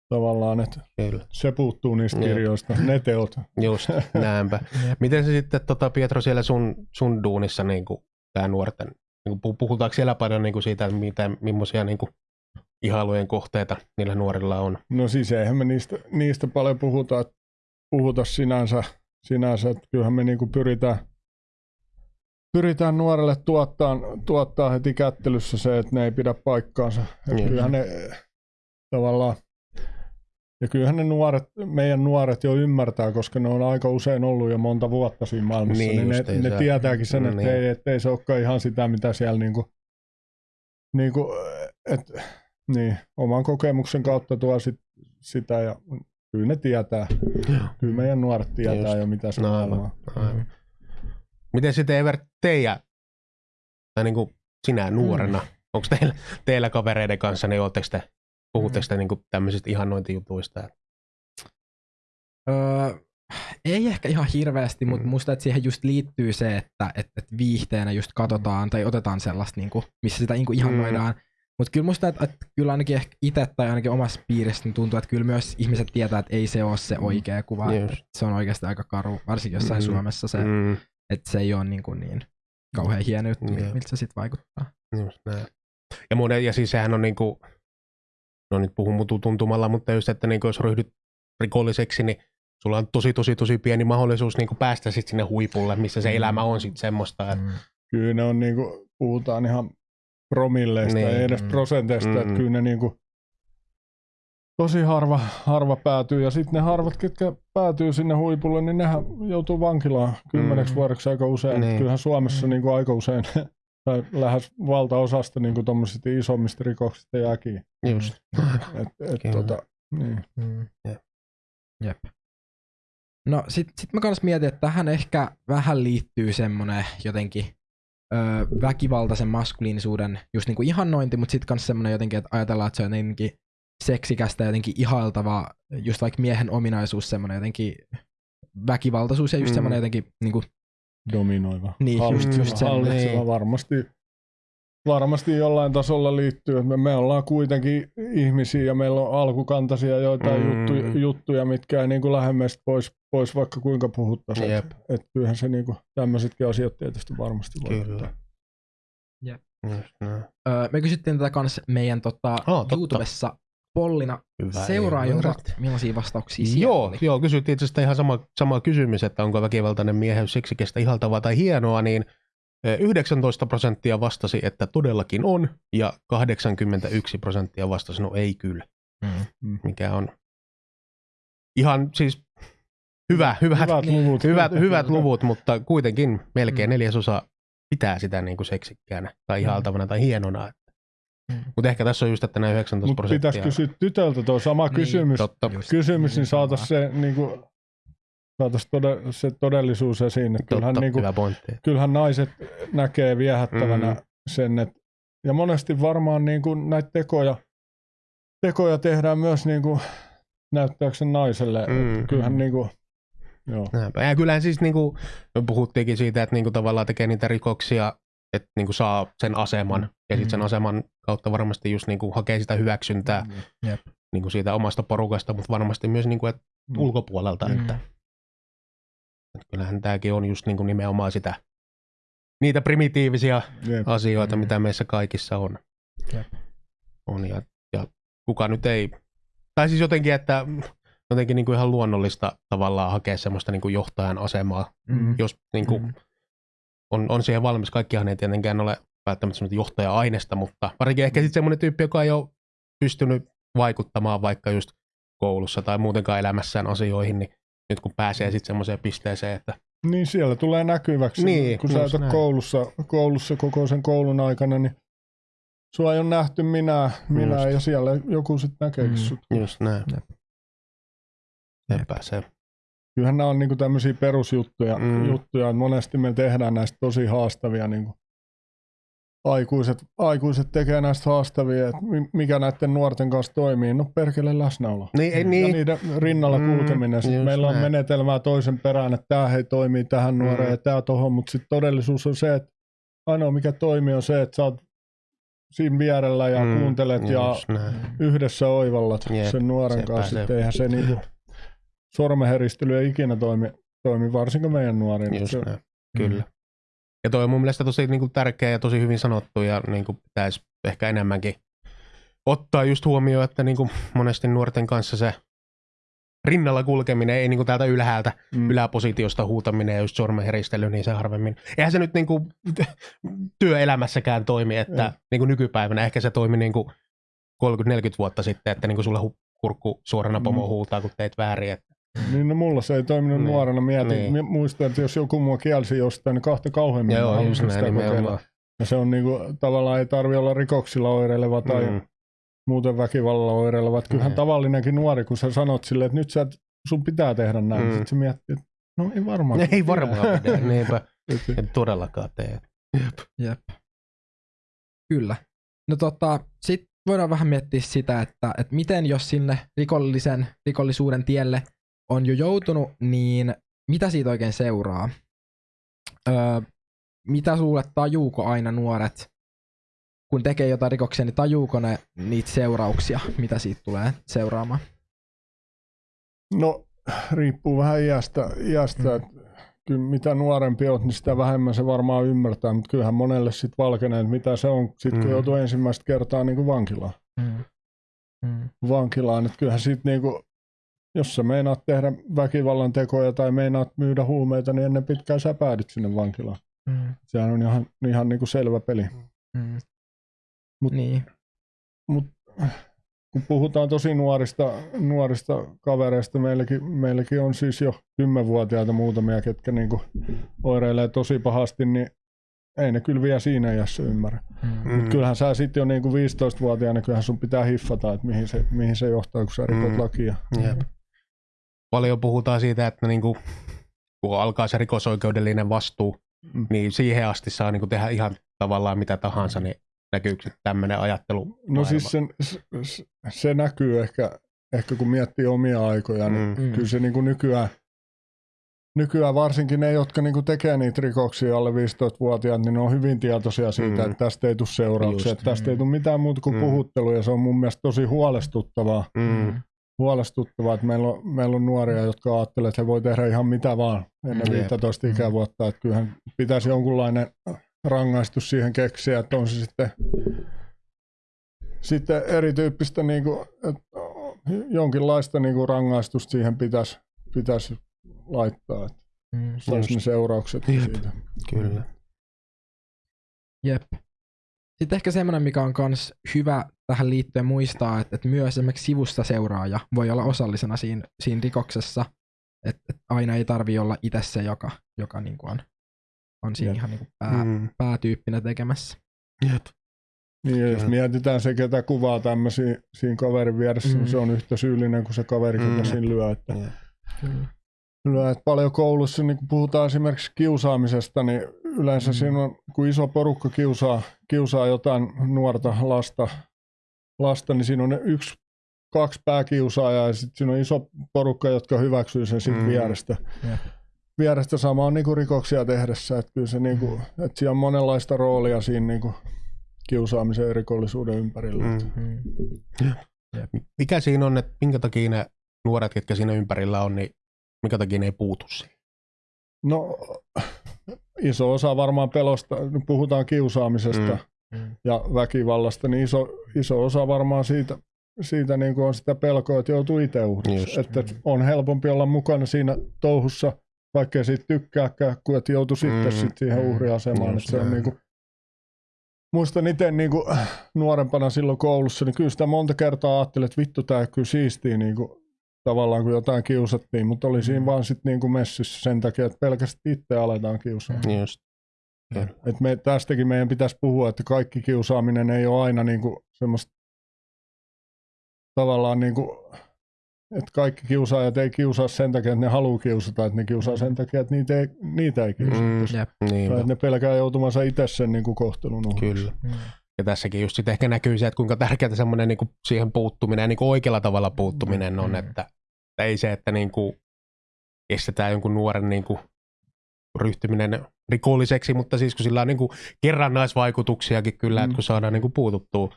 tavallaan, että kyllä. se puuttuu niistä Jep. kirjoista, ne teot. Just, (laughs) näinpä. Miten se sitten, tota, Pietro, siellä sun, sun duunissa niin tämä nuorten, niin kuin, puhutaanko siellä paljon niin kuin siitä, että mitä, millaisia niin kuin, ihailujen kohteita niillä nuorilla on? No siis eihän me niistä, niistä paljon puhuta, puhuta sinänsä, sinänsä että kyllähän me niinku pyritään, pyritään nuorelle tuottaa, tuottaa heti kättelyssä se, että ne ei pidä paikkaansa. Ja Niin. kyllähän ne tavallaan, ja kyllähän ne nuoret, meidän nuoret jo ymmärtää, koska ne on aika usein ollut jo monta vuotta siinä maailmassa, Niin niin, niin ne, ne tietääkin sen, että Niin. ei, ettei se olekaan ihan sitä, mitä siellä niinku, niinku et, niin, oman kokemuksen kautta tuo sit, sitä ja kyllä ne tietää. Kyllä meidän nuoret tietää Just. jo, mitä se No, on. aivan. Miten sitten Evert, teidän, tai niin kuin sinä nuorena, mm. onko teillä, teillä kavereiden kanssa, niin ootteko te, puhutteko te niin kuin tämmöisistä ihannointijutuista? Öö, ei ehkä ihan hirveästi, mutta Mm. musta että siihen just liittyy se, että et, et viihteenä just katsotaan tai otetaan sellaista, niinku, missä sitä niinku ihannoidaan. Mm. Mutta kyllä musta, että, että kyllä ainakin ehkä itse tai ainakin omassa piirissä niin tuntuu, että kyllä myös ihmiset tietää, että ei se ole se oikea kuva. Että se on oikeasti aika karu, varsinkin jossain Mm. Suomessa se, Mm, että se ei ole niin, kuin niin kauhean hieno juttu, Jep. miltä se sitten vaikuttaa. just näin. Ja, monen, ja siis sehän on niin kuin, no nyt puhun mutu tuntumalla, mutta just, että niin kuin jos ryhdyt rikolliseksi, niin sulla on tosi, tosi, tosi pieni mahdollisuus niin kuin päästä sit sinne huipulle, missä se Mm. elämä on sitten semmoista. Että, Mm. Kyllä ne on niinku, puhutaan ihan promilleista, Niin. niin. ei edes Mm. prosenteista, Mm. että kyllä ne niinku, tosi harva, harva päätyy. Ja sitten ne harvat, ketkä päätyy sinne huipulle, niin nehän joutuu vankilaan kymmeneksi Mm. vuodeksi aika usein. Niin. Niin. Kyllähän Suomessa Mm. niinku aika usein, tai lähes valtaosasta niinku tommosista isommista rikoksista jääkin. just. Et, et, Kyllä. tota, niin. Mm. Jep. Jep. No sit, sit mä kans mietin, että tähän ehkä vähän liittyy semmonen jotenkin ö, väkivaltaisen maskuliinisuuden just niinku ihannointi, mutta sit kans semmonen jotenkin, että ajatellaan, että se on jotenkin seksikästä ja jotenkin ihailtava, just vaikka miehen ominaisuus, semmonen jotenkin väkivaltaisuus ja just mm. semmonen jotenkin niinku, dominoiva. Niin, just- hallitseva, just semmoinen. hallitseva Niin. varmasti, varmasti jollain tasolla liittyy. Me, me ollaan kuitenkin ihmisiä ja meillä on alkukantaisia joitain Mm. mm. juttuja, juttuja, mitkä ei niin kuin lähemmästä pois, pois vaikka kuinka puhuttaisiin. Jep. Et, et kyllähän se niin kuin, tämmöisetkin asiat tietysti varmasti voi. Kyllä. Jep. Just näin. ö, me kysyttiin tätä kans meidän tota, totta. YouTubessa pollina Hyvä seuraajilta, Evert. millaisia vastauksia siellä Joo, oli. joo, kysyttiin itse asiassa ihan sama, sama kysymys, että onko väkivaltainen mieheys seksikestä ihaltavaa tai hienoa, niin eh, 19 prosenttia vastasi, että todellakin on, ja 81 prosenttia vastasi, no ei kyllä, Mm. mikä on ihan siis hyvä, hyvät, Hyvät luvut. hyvät, hyvät luvut, mutta kuitenkin melkein Mm. neljäsosa pitää sitä niin kuin seksikkäänä tai ihaltavana tai hienona. Mm. Mutta ehkä tässä on just, että nämä 19 Mutta prosenttia. pitäisi kysyä tytöltä tuo sama Niin, kysymys, Totta. Kysymys, niin saataisiin se, niin kuin, saatais tode, se todellisuus esiin. Että kyllähän, Totta, niin kuin, kyllähän naiset näkee viehättävänä Mm. sen, että ja monesti varmaan niin kuin näitä tekoja, tekoja tehdään myös niin kuin, näyttääkseen naiselle. Mm. Mm. Kyllähän niin kuin, joo. Ja kyllähän siis niinku, me puhuttiinkin siitä, että niinku tavallaan tekee niitä rikoksia, että niinku saa sen aseman. Ja sitten sen Mm. aseman kautta varmasti just niinku hakee sitä hyväksyntää Jep. niinku siitä omasta porukasta, mutta varmasti myös niinku, et Mm. ulkopuolelta. Mm. Että, että kyllähän tämäkin on just niinku nimenomaan sitä, niitä primitiivisia Jep. asioita, Mm. mitä meissä kaikissa on. Jep. on ja, ja kuka nyt ei, tai siis jotenkin, että jotenkin niin kuin ihan luonnollista tavallaan hakea semmoista niin kuin johtajan asemaa, Mm. jos niin kuin Mm. On, on siihen valmis. Kaikkihan ei tietenkään ole välttämättä semmoista johtaja-aineesta, mutta varsinkin ehkä sitten semmoinen tyyppi, joka ei ole pystynyt vaikuttamaan vaikka just koulussa tai muutenkaan elämässään asioihin, niin nyt kun pääsee sitten semmoiseen pisteeseen, että Niin siellä tulee näkyväksi. Niin, kun sä näin. koulussa, koulussa koko sen koulun aikana, niin sua ei ole nähty minä, minä Just. ja siellä joku sitten näkeekin Mm. sut. just näin. Se pääsee. Kyllähän nämä on niinku tämmöisiä perusjuttuja, Mm. mm. juttuja, että monesti me tehdään näistä tosi haastavia. Niinku. Aikuiset, aikuiset tekee näistä haastavia, että mi- mikä näiden nuorten kanssa toimii. No perkele läsnäolo. Niin, ei, Ja niin. niiden rinnalla Mm, kulkeminen. Sitten meillä on näin. menetelmää toisen perään, että tämä hei toimii tähän nuoreen Mm. ja tämä tohon, mutta sitten todellisuus on se, että ainoa mikä toimii on se, että sä oot siinä vierellä ja Mm, kuuntelet ja näin. yhdessä oivallat Jep, sen nuoren kanssa. se. Sitten eihän se (laughs) niinku sormenheristely ei ikinä toimi, toimi varsinkin meidän nuoriin. Just näin. Kyllä. Ja toi on mun mielestä tosi niin kuin, tärkeä ja tosi hyvin sanottu ja niin kuin, pitäisi ehkä enemmänkin ottaa just huomioon, että niin kuin, monesti nuorten kanssa se rinnalla kulkeminen, ei niin kuin, täältä ylhäältä, Mm. yläpositiosta huutaminen ja just sormenheristely, niin se harvemmin. Eihän se nyt niin kuin, (laughs) työelämässäkään toimi, että Ei. niin kuin nykypäivänä ehkä se toimi niin kuin 30-40 vuotta sitten, että niin kuin sulle hu- kurkku suorana pomo Mm. huutaa, kun teit väärin. Että, Niin no mulla se ei toiminut Niin. nuorena. Mietin, Niin. muistan, että jos joku mua kielsi jostain, niin kahta kauheammin joo, halusin sitä kokeilla. Ja se on niinku, tavallaan ei tarvi olla rikoksilla oireileva tai Mm. mm. muuten väkivallalla oireileva. Että Kyllähän Niin. tavallinenkin nuori, kun sä sanot silleen, että nyt sä, et- sun pitää tehdä näin, Mm. mm. sitten se miettii, että no ei varmaan. (laughs) Ei varmaan pidä, niinpä. (laughs) En todellakaan tee. Jep. Kyllä. No tota, sit voidaan vähän miettiä sitä, että, että miten jos sinne rikollisen, rikollisuuden tielle on jo joutunut, niin mitä siitä oikein seuraa? Öö, mitä sulle tajuuko aina nuoret, kun tekee jotain rikoksia, niin tajuuko ne niitä seurauksia, mitä siitä tulee seuraamaan? No riippuu vähän iästä, iästä Mm. että kyllä mitä nuorempi oot, niin sitä vähemmän se varmaan ymmärtää, mutta kyllähän monelle sitten valkenee, että mitä se on, sitten kun Mm. joutuu ensimmäistä kertaa niin kuin vankilaan. Mm. Mm. vankilaan, että kyllähän sit niinku, jos sä meinaat tehdä väkivallan tekoja tai meinaat myydä huumeita, niin ennen pitkään sä päädyt sinne vankilaan. Mm. Sehän on ihan, ihan niinku selvä peli. Mm. Mut- niin. Kun puhutaan tosi nuorista, nuorista kavereista, meilläkin, meilläkin on siis jo 10-vuotiaita muutamia, ketkä niinku oireilee tosi pahasti, niin ei ne kyllä vielä siinä iässä ymmärrä. Mm. Mm. Kyllähän sä sitten jo niinku 15-vuotiaana, kyllähän sun pitää hiffata, että mihin se, mihin se johtaa, kun sä rikot Mm. lakia. Jep. Paljon puhutaan siitä, että niinku, kun alkaa se rikosoikeudellinen vastuu, Mm. niin siihen asti saa niinku tehdä ihan tavallaan mitä tahansa, niin näkyykö tämmöinen ajattelu? No siis sen, se, se näkyy ehkä, ehkä kun miettii omia aikoja, niin Mm. mm. kyllä se niin kuin nykyään, nykyään varsinkin ne, jotka niin kuin tekee niitä rikoksia alle 15-vuotiaat, niin ne on hyvin tietoisia siitä, Mm. että tästä ei tule seurauksia, Just. että tästä ei tule mitään muuta kuin Mm. puhuttelu, ja se on mun mielestä tosi huolestuttavaa, Mm. Huolestuttavaa että meillä on, meillä on nuoria, jotka ajattelee, että he voi tehdä ihan mitä vaan ennen Jep. 15 Mm. ikävuotta, että kyllähän pitäisi jonkunlainen rangaistus siihen keksiä, että on se sitten, sitten erityyppistä niin kuin, että jonkinlaista niin kuin rangaistusta siihen pitäisi, pitäisi laittaa, että Mm. saisi ne seuraukset Jep. siitä. Kyllä. Jep. Sitten ehkä semmoinen, mikä on myös hyvä tähän liittyen muistaa, että, että myös esimerkiksi sivusta seuraaja voi olla osallisena siinä, siinä rikoksessa. Että että aina ei tarvi olla itse se, joka, joka niin kuin on, on siinä Jep. ihan niin kuin pää, Mm. päätyyppinä tekemässä. Jep. Niin, ja jos mietitään se, ketä kuvaa tämmöisiä siinä kaverin vieressä, Mm. mm. se on yhtä syyllinen kuin se kaveri, Mm. siinä lyö. Että, lyö. Että paljon koulussa, niin kun puhutaan esimerkiksi kiusaamisesta, niin yleensä mm. siinä on, kun iso porukka kiusaa, kiusaa jotain nuorta lasta, lasta, niin siinä on yksi, kaksi pääkiusaajaa ja sitten siinä on iso porukka, jotka hyväksyy sen sitten Mm. vierestä. Jep. Vierestä samaan niin kuin rikoksia tehdessä. Että kyllä se niin kuin, Mm. että siellä on monenlaista roolia siinä niin kuin kiusaamisen ja rikollisuuden ympärillä. Mm. Mm. Mikä siinä on, että minkä takia ne nuoret, ketkä siinä ympärillä on, niin minkä takia ne ei puutu siihen? No iso osa varmaan pelosta, puhutaan kiusaamisesta Mm. Mm. ja väkivallasta, niin iso, iso osa varmaan siitä, siitä niin kuin on sitä pelkoa, että joutuu itse uhriksi. Just. Että Mm. on helpompi olla mukana siinä touhussa, vaikkei siitä tykkääkään, kuin että joutuu sitten Mm. sit siihen Mm. uhriasemaan. Just Että se on niin kuin, muistan itse niin kuin, nuorempana silloin koulussa, niin kyllä sitä monta kertaa ajattelin, että vittu tämä kyllä siistiä niin kuin, tavallaan kun jotain kiusattiin, mutta oli siinä Mm. vaan sitten niin kuin messissä sen takia, että pelkästään itse aletaan kiusaa. Mm. Just. Et me, tästäkin meidän pitäisi puhua, että kaikki kiusaaminen ei ole aina niinku semmoista tavallaan niinku, että kaikki kiusaajat ei kiusaa sen takia, että ne haluaa kiusata, että ne kiusaa sen takia, että niitä ei, niitä ei kiusata. Mm. Jep. Niin, Tai että ne pelkää joutumansa itse sen niinku kohtelun uhriksi. kyllä. Mm. Ja tässäkin just sit ehkä näkyy se, että kuinka tärkeää semmoinen niinku siihen puuttuminen ja niinku oikealla tavalla puuttuminen on, Mm. että, että ei se, että niinku estetään jonkun nuoren niinku ryhtyminen rikolliseksi, mutta siis kun sillä on niinku kerrannaisvaikutuksiakin kyllä, Mm. että kun saadaan niinku puututtua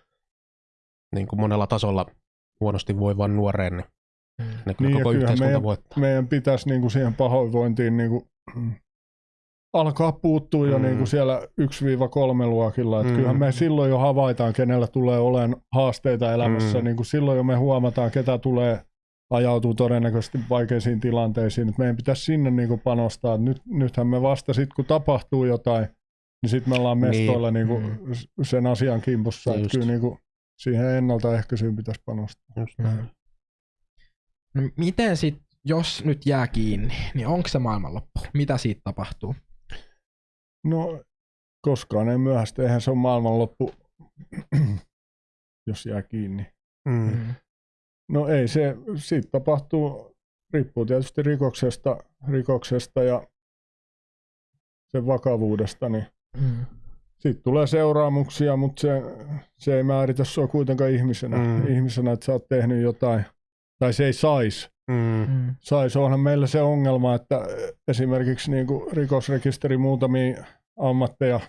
niinku monella tasolla huonosti voivan nuoreen, niin Mm. ne kyllä Niin, koko yhteiskunta meidän- voittaa. Meidän pitäisi niinku siihen pahoinvointiin niinku, alkaa puuttua jo Mm. niinku siellä 1-3 luokilla. Et Mm. Kyllähän me silloin jo havaitaan, kenellä tulee olemaan haasteita elämässä. Mm. Niin kuin silloin jo me huomataan, ketä tulee ajautuu todennäköisesti vaikeisiin tilanteisiin. Et meidän pitäisi sinne niinku panostaa. Nyt, nythän me vasta sitten, kun tapahtuu jotain, niin sitten me ollaan Niin. mestoilla niinku Mm. sen asian kimpussa. Et Just. kyllä niinku siihen ennaltaehkäisyyn pitäisi panostaa. Just Mm. näin. No, miten sit, jos nyt jää kiinni, niin onko se maailmanloppu? Mitä siitä tapahtuu? No, koskaan ei myöhäistä. Eihän se ole maailmanloppu, (clears throat) jos jää kiinni. Mm. No ei se, siitä tapahtuu, riippuu tietysti rikoksesta, rikoksesta ja sen vakavuudesta, niin Mm. siitä tulee seuraamuksia, mutta se, se ei määritä sua kuitenkaan ihmisenä, Mm. ihmisenä, että sä oot tehnyt jotain, tai se ei saisi. Mm. Mm. Sais, onhan meillä se ongelma, että esimerkiksi niin kuin rikosrekisteri muutamia ammatteja,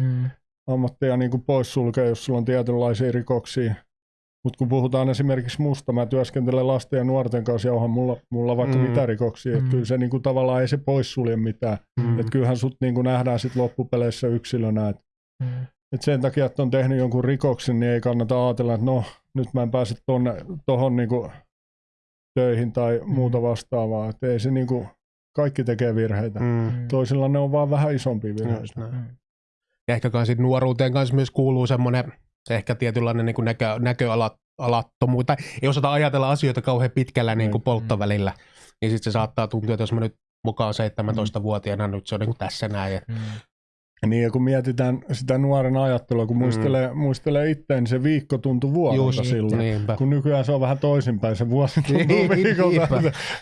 Mm. ammatteja niin kuin poissulkee, jos sulla on tietynlaisia rikoksia. Mutta kun puhutaan esimerkiksi musta, mä työskentelen lasten ja nuorten kanssa ja onhan mulla, mulla vaikka Mm. mitä rikoksia. Mm. Mm. Kyllä se niin kuin, tavallaan ei se poissulje mitään. Mm. Mm. Et kyllähän sut niin kuin nähdään sit loppupeleissä yksilönä. Et, Mm. et sen takia, että on tehnyt jonkun rikoksen, niin ei kannata ajatella, että no nyt mä en pääse tonne, tohon niin kuin töihin tai Mm. muuta vastaavaa. Et ei se niin kuin, kaikki tekee virheitä. Mm. Mm. Toisilla ne on vaan vähän isompia virheitä. Ja ehkä kans sit nuoruuteen kanssa myös kuuluu semmoinen ehkä tietynlainen niin näkö, näköalattomuus, tai ei osata ajatella asioita kauhean pitkällä niin kuin Mm. polttovälillä, niin sitten se saattaa tuntua, että jos mä nyt mukaan 17-vuotiaana, nyt se on niin kuin tässä näin. Mm. Niin ja kun mietitään sitä nuoren ajattelua, kun Mm. muistelee, muistelee itteen, niin se viikko tuntui vuodelta silloin. niinpä. Kun nykyään se on vähän toisinpäin, se vuosi (laughs) tuntuu Niinpä. viikolta,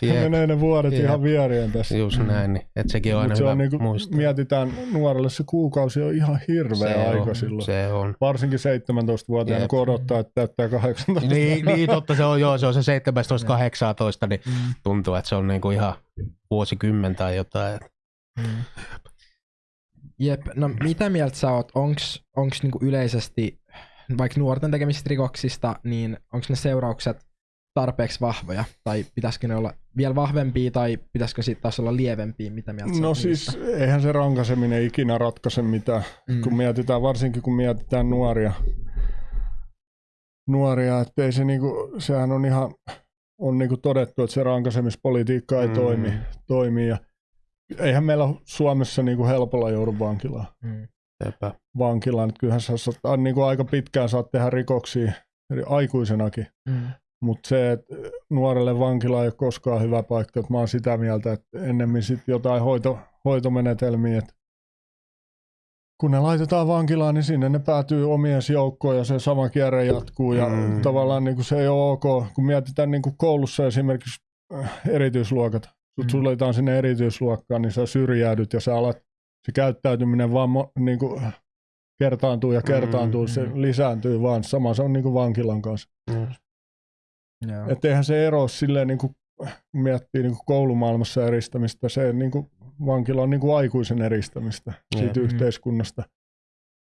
menee ne vuodet Jep. ihan vierien tässä. Just Mm. näin, niin. että sekin on aina se hyvä on niinku, muistaa. mietitään nuorelle se kuukausi on ihan hirveä Se aika on, silloin. Se on. Varsinkin 17-vuotiaana, Jep. kun odottaa, että täyttää 18. niin, niin, totta se on, joo, se on se (laughs) 17-18, niin Mm. tuntuu, että se on niinku ihan vuosikymmen tai jotain. Mm. Jep, no mitä mieltä sä oot, onks, onks niinku yleisesti vaikka nuorten tekemistä rikoksista, niin onks ne seuraukset tarpeeksi vahvoja, tai pitäisikö ne olla vielä vahvempia, tai pitäisikö siitä taas olla lievempiä, mitä mieltä No siis niistä? eihän se rankaiseminen ikinä ratkaise mitään. mm. kun mietitään, varsinkin kun mietitään nuoria, nuoria että ei se niinku, sehän on ihan, on niinku todettu, että se rankaisemispolitiikka ei Mm. mm. toimi, toimi ja eihän meillä Suomessa niinku helpolla joudu vankilaan. Mm. Sepä. vankilaan. Että kyllähän sä saat, niinku aika pitkään saat tehdä rikoksia eli aikuisenakin, Mm. mutta se, että nuorelle vankila ei ole koskaan hyvä paikka. Että mä oon sitä mieltä, että ennemmin sit jotain hoito, hoitomenetelmiä, että kun ne laitetaan vankilaan, niin sinne ne päätyy omien joukkoon ja se sama kierre jatkuu. Ja Mm. tavallaan niin kuin se ei ole ok, kun mietitään niin kuin koulussa esimerkiksi äh, erityisluokat. Sut Mm. suljetaan sinne erityisluokkaan, niin sä syrjäydyt ja sä alat, se käyttäytyminen vaan mo, niin kuin kertaantuu ja kertaantuu, Mm, se mm. lisääntyy vaan. Sama se on niin kuin vankilan kanssa. Joo. Että eihän se ero silleen, niin kuin, miettii niin kuin koulumaailmassa eristämistä, se niin kuin, vankila on niin kuin aikuisen eristämistä siitä Jep. yhteiskunnasta.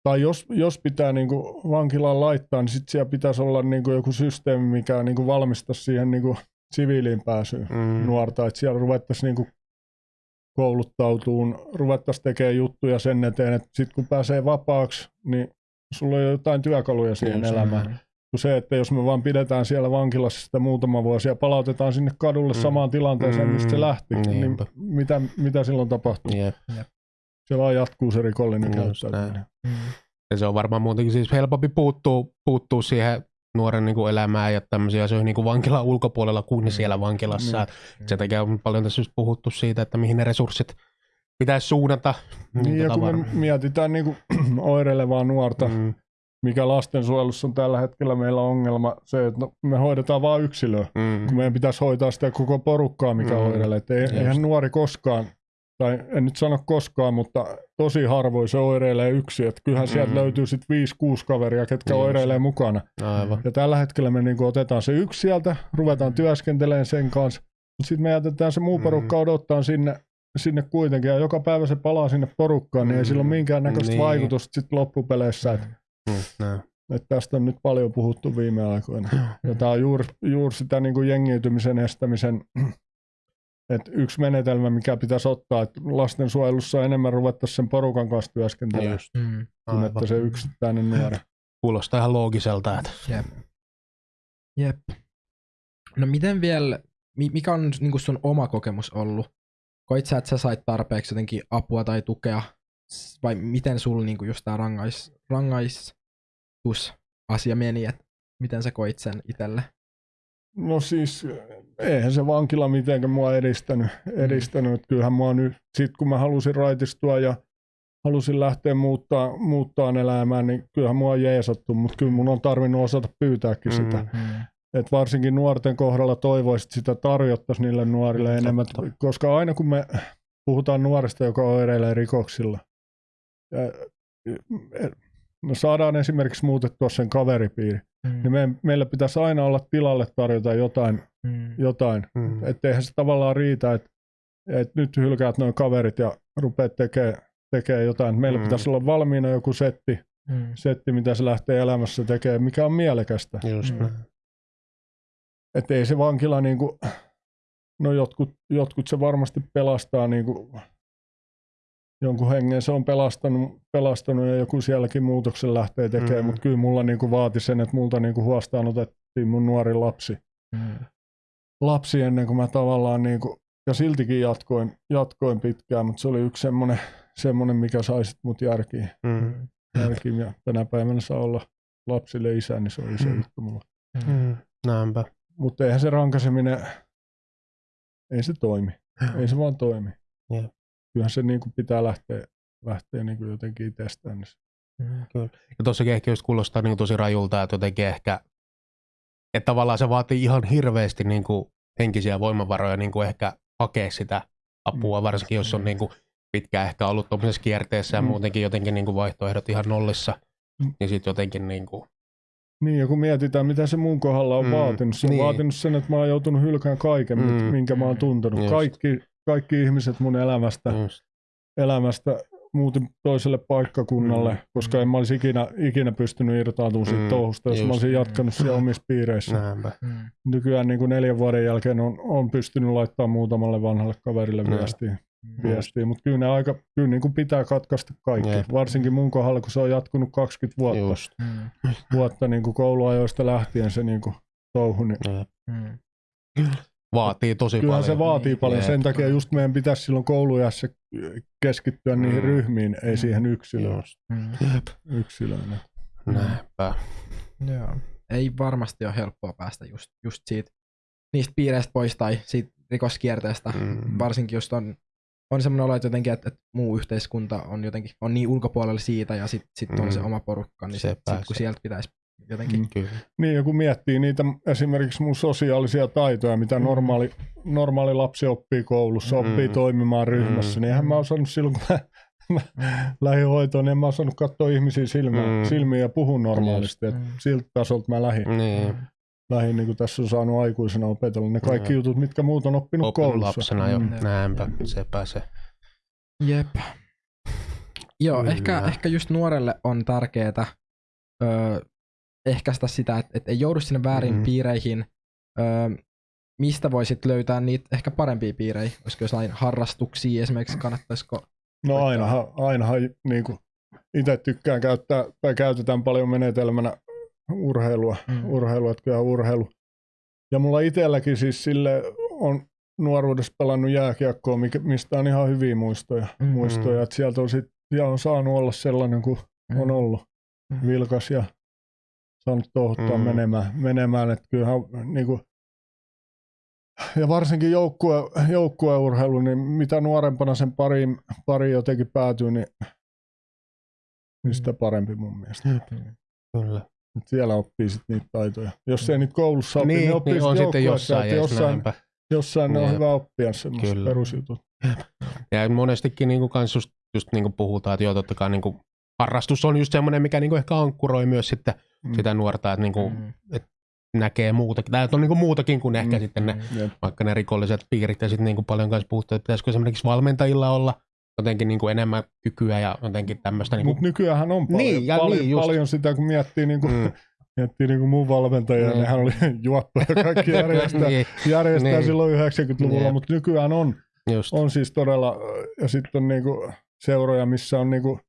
Tai jos, jos pitää niin kuin vankilaan laittaa, niin sitten siellä pitäisi olla niin kuin joku systeemi, mikä niin kuin valmistaisi siihen niin kuin siviiliin pääsyyn Mm. nuorta. Että siellä ruvettaisiin niin kuin kouluttautuun, ruvettaisiin tekemään juttuja sen eteen, että sitten kun pääsee vapaaksi, niin sulla on jo jotain työkaluja siihen Just elämään Mm. kuin se, että jos me vaan pidetään siellä vankilassa sitä muutama vuosi ja palautetaan sinne kadulle Mm. samaan tilanteeseen, mistä se Mm. lähti, niin Niinpä. mitä, mitä silloin tapahtuu? Jep. Se vaan jatkuu se rikollinen Just käyttäytyminen. Mm. Ja se on varmaan muutenkin siis helpompi puuttuu, puuttuu siihen nuoren niin kuin elämään ja tämmöisiä asioihin niin kuin vankilan ulkopuolella kuin Mm. siellä vankilassa. Niin. Mm. Sen takia on paljon tässä just puhuttu siitä, että mihin ne resurssit pitäisi suunnata. Niin, ja tota kun me mietitään niin kuin (clears throat) oireilevaa nuorta, Mm, mikä lastensuojelussa on tällä hetkellä meillä ongelma, se, että no, me hoidetaan vain yksilöä, mm, kun meidän pitäisi hoitaa sitä koko porukkaa, mikä Mm. oireilee. Eihän nuori koskaan, tai en nyt sano koskaan, mutta tosi harvoin se oireilee yksi. Et kyllähän sieltä Mm. löytyy sitten 5-6 kaveria, ketkä Just. oireilee mukana. aivan. Ja tällä hetkellä me niinku otetaan se yksi sieltä, ruvetaan työskentelemään sen kanssa, mutta sitten me jätetään se muu Mm. porukka odottaa sinne, sinne kuitenkin, ja joka päivä se palaa sinne porukkaan, niin ei sillä ole Mm. minkäännäköistä Niin. vaikutusta sit loppupeleissä. Et, Mm, näin. et tästä on nyt paljon puhuttu viime aikoina. Ja tämä on juuri, juuri sitä niinku jengiytymisen estämisen, että yksi menetelmä, mikä pitäisi ottaa, että lastensuojelussa enemmän ruvettaisiin sen porukan kanssa työskentelemään, Mm. kuin että se yksittäinen nuori. Kuulostaa ihan loogiselta. Että... Jep. Jep. No miten vielä, mi- mikä on niin sun oma kokemus ollut? Koit sä, että sä sait tarpeeksi jotenkin apua tai tukea? Vai miten sulla niin just tää rangais, rangaistusasia meni? Et miten sä koit sen itselle? No siis, eihän se vankila mitenkään mua edistänyt. edistänyt. Mm. Kyllähän mua nyt, sit kun mä halusin raitistua ja halusin lähteä muuttaa, muuttaa elämään, niin kyllähän mua on jeesattu, mutta kyllä mun on tarvinnut osata pyytääkin mm. sitä. Mm. Et varsinkin nuorten kohdalla toivoisit sitä tarjottaisiin niille nuorille Mm, enemmän, totta. koska aina kun me puhutaan nuoresta, joka oireilee rikoksilla, no saadaan esimerkiksi muutettua sen kaveripiiri, Mm. niin me, meillä pitäisi aina olla tilalle tarjota jotain, Mm. jotain. Mm. Että eihän se tavallaan riitä, että, että nyt hylkäät noin kaverit ja rupeat tekemään tekee jotain. Meillä Mm. pitäisi olla valmiina joku setti, Mm. setti, mitä se lähtee elämässä tekemään, mikä on mielekästä. Just Mm. Että ei se vankila niinku, no jotkut, jotkut se varmasti pelastaa niinku, jonkun hengen se on pelastanut, pelastanut ja joku sielläkin muutoksen lähtee tekemään, Mm. mutta kyllä mulla niinku vaati sen, että multa niinku huostaan otettiin mun nuori lapsi. Mm. lapsi ennen kuin mä tavallaan niinku, ja siltikin jatkoin, jatkoin pitkään, mutta se oli yksi semmoinen, semmoinen mikä sai sit mut järkiin. Mm. järkiin. Ja tänä päivänä saa olla lapsille isä, niin se on iso Mm. juttu mulla. Mm. Näinpä. Mutta eihän se rankaseminen, ei se toimi. Ei se vaan toimi. Jep. Kyllähän se niinku pitää lähteä, lähteä niinku jotenkin itsestään. Mm. Ja tossakin ehkä just kuulostaa niin tosi rajulta, että jotenkin ehkä, että tavallaan se vaatii ihan hirveästi niin kuin henkisiä voimavaroja niin kuin ehkä hakea sitä apua, Mm. varsinkin jos on niin kuin pitkään ehkä ollut tuollaisessa kierteessä ja Mm. muutenkin jotenkin niin kuin vaihtoehdot ihan nollissa, Mm. niin sitten jotenkin niin kuin, Niin, ja kun mietitään, mitä se mun kohdalla on Mm, mm, vaatinut. Se on niin. niin. vaatinut sen, että mä oon joutunut hylkään kaiken, Mm, mm, minkä mä oon tuntenut. just. Kaikki, kaikki ihmiset mun elämästä, just, elämästä muutin toiselle paikkakunnalle, Mm, mm, koska en mä olisi ikinä, ikinä pystynyt irtautumaan siitä Mm, touhusta, jos just. mä olisin jatkanut siellä omissa piireissä. näinpä. Mm. Nykyään niin kuin neljän vuoden jälkeen on, on pystynyt laittamaan muutamalle vanhalle kaverille Mm. viestiä, viestiä. mutta kyllä ne aika, kyllä niin kuin pitää katkaista kaikki. Jep. Varsinkin mun kohdalla, kun se on jatkunut 20 vuotta, Just, Mm. vuotta niin kuin kouluajoista lähtien se niin kuin touhu, niin jep. Mm. Vaatii tosi Kyllähän paljon. se vaatii Niin. paljon. Sen takia just meidän pitäisi silloin koulujässä keskittyä niihin Mm. ryhmiin, ei Mm. siihen yksilöön. Mm. yksilöön. näinpä. Joo. Ei varmasti ole helppoa päästä just, just siitä, niistä piireistä pois tai siitä rikoskierteestä. Mm. Varsinkin just on on semmoinen olo, että jotenkin, että, että muu yhteiskunta on jotenkin on niin ulkopuolella siitä ja sitten sit mm. on se oma porukka, niin sit, sit, kun sieltä pitäisi jotenkin. Mm, kyllä. Niin, ja kun miettii niitä esimerkiksi mun sosiaalisia taitoja, mitä mm. normaali, normaali lapsi oppii koulussa, mm. oppii toimimaan ryhmässä, mm. niin eihän mä osannut silloin, kun mä, (laughs) mä lähdin hoitoon, niin en mä osannut katsoa ihmisiä silmiin, mm. silmiin ja puhua normaalisti. Mm. siltä tasolta mä lähdin. Niin. Lähin, niin kuin tässä on saanut aikuisena opetella ne kaikki mm. jutut, mitkä muut on oppinut, oppinut koulussa. lapsena jo, mm. näinpä, sepä se. Jep. Joo, ehkä, ehkä just nuorelle on tärkeää öö, ehkäistä sitä, että, että ei joudu sinne väärin mm. piireihin. Öö, mistä voisit löytää niitä ehkä parempia piirejä? Olisiko jotain harrastuksia esimerkiksi, kannattaisiko? No ainahan, ainahan niin kuin itse tykkään käyttää, tai käytetään paljon menetelmänä urheilua, mm. urheilua, että kyllä urheilu. Ja mulla itselläkin siis sille on nuoruudessa pelannut jääkiekkoa, mistä on ihan hyviä muistoja. Mm. muistoja että sieltä on, sit, ja on saanut olla sellainen kuin mm. on ollut. Mm. Vilkas ja saanut tohottaa mm. menemään, menemään. Että kyllähän niin kuin, ja varsinkin joukkue, joukkueurheilu, niin mitä nuorempana sen pariin, pariin jotenkin päätyy, niin, niin sitä mm. parempi mun mielestä. Kyllä. Et siellä oppii sitten niitä taitoja. Jos ei niitä koulussa opi, niin, niin oppii niin on sitten jossain. Jossain, jossain ne on hyvä oppia semmoista perusjutut. Ja monestikin niin kans just, just niin kuin puhutaan, että joo, totta kai niin kuin harrastus on just semmoinen, mikä niin kuin ehkä ankkuroi myös sitten mm. sitä nuorta, että, niin kuin, mm. että näkee muutakin, tai on niin kuin muutakin kuin ehkä mm. sitten ne, mm. vaikka ne rikolliset piirit, ja sitten niin kuin paljon kanssa puhuttu, että pitäisikö esimerkiksi valmentajilla olla jotenkin niin kuin enemmän kykyä ja jotenkin tämmöistä. Niin kuin... Mutta nykyään on paljon, niin, ja paljon, niin, just... paljon sitä, kun miettii niin kuin, mm. (laughs) Miettii niin kuin mun valmentajia, mm. nehän oli (laughs) juoppoja ja kaikki (laughs) järjestää, niin. järjestää niin. silloin 90-luvulla, niin. mutta nykyään on, Just. on siis todella, ja sitten on niin kuin seuroja, missä on niin kuin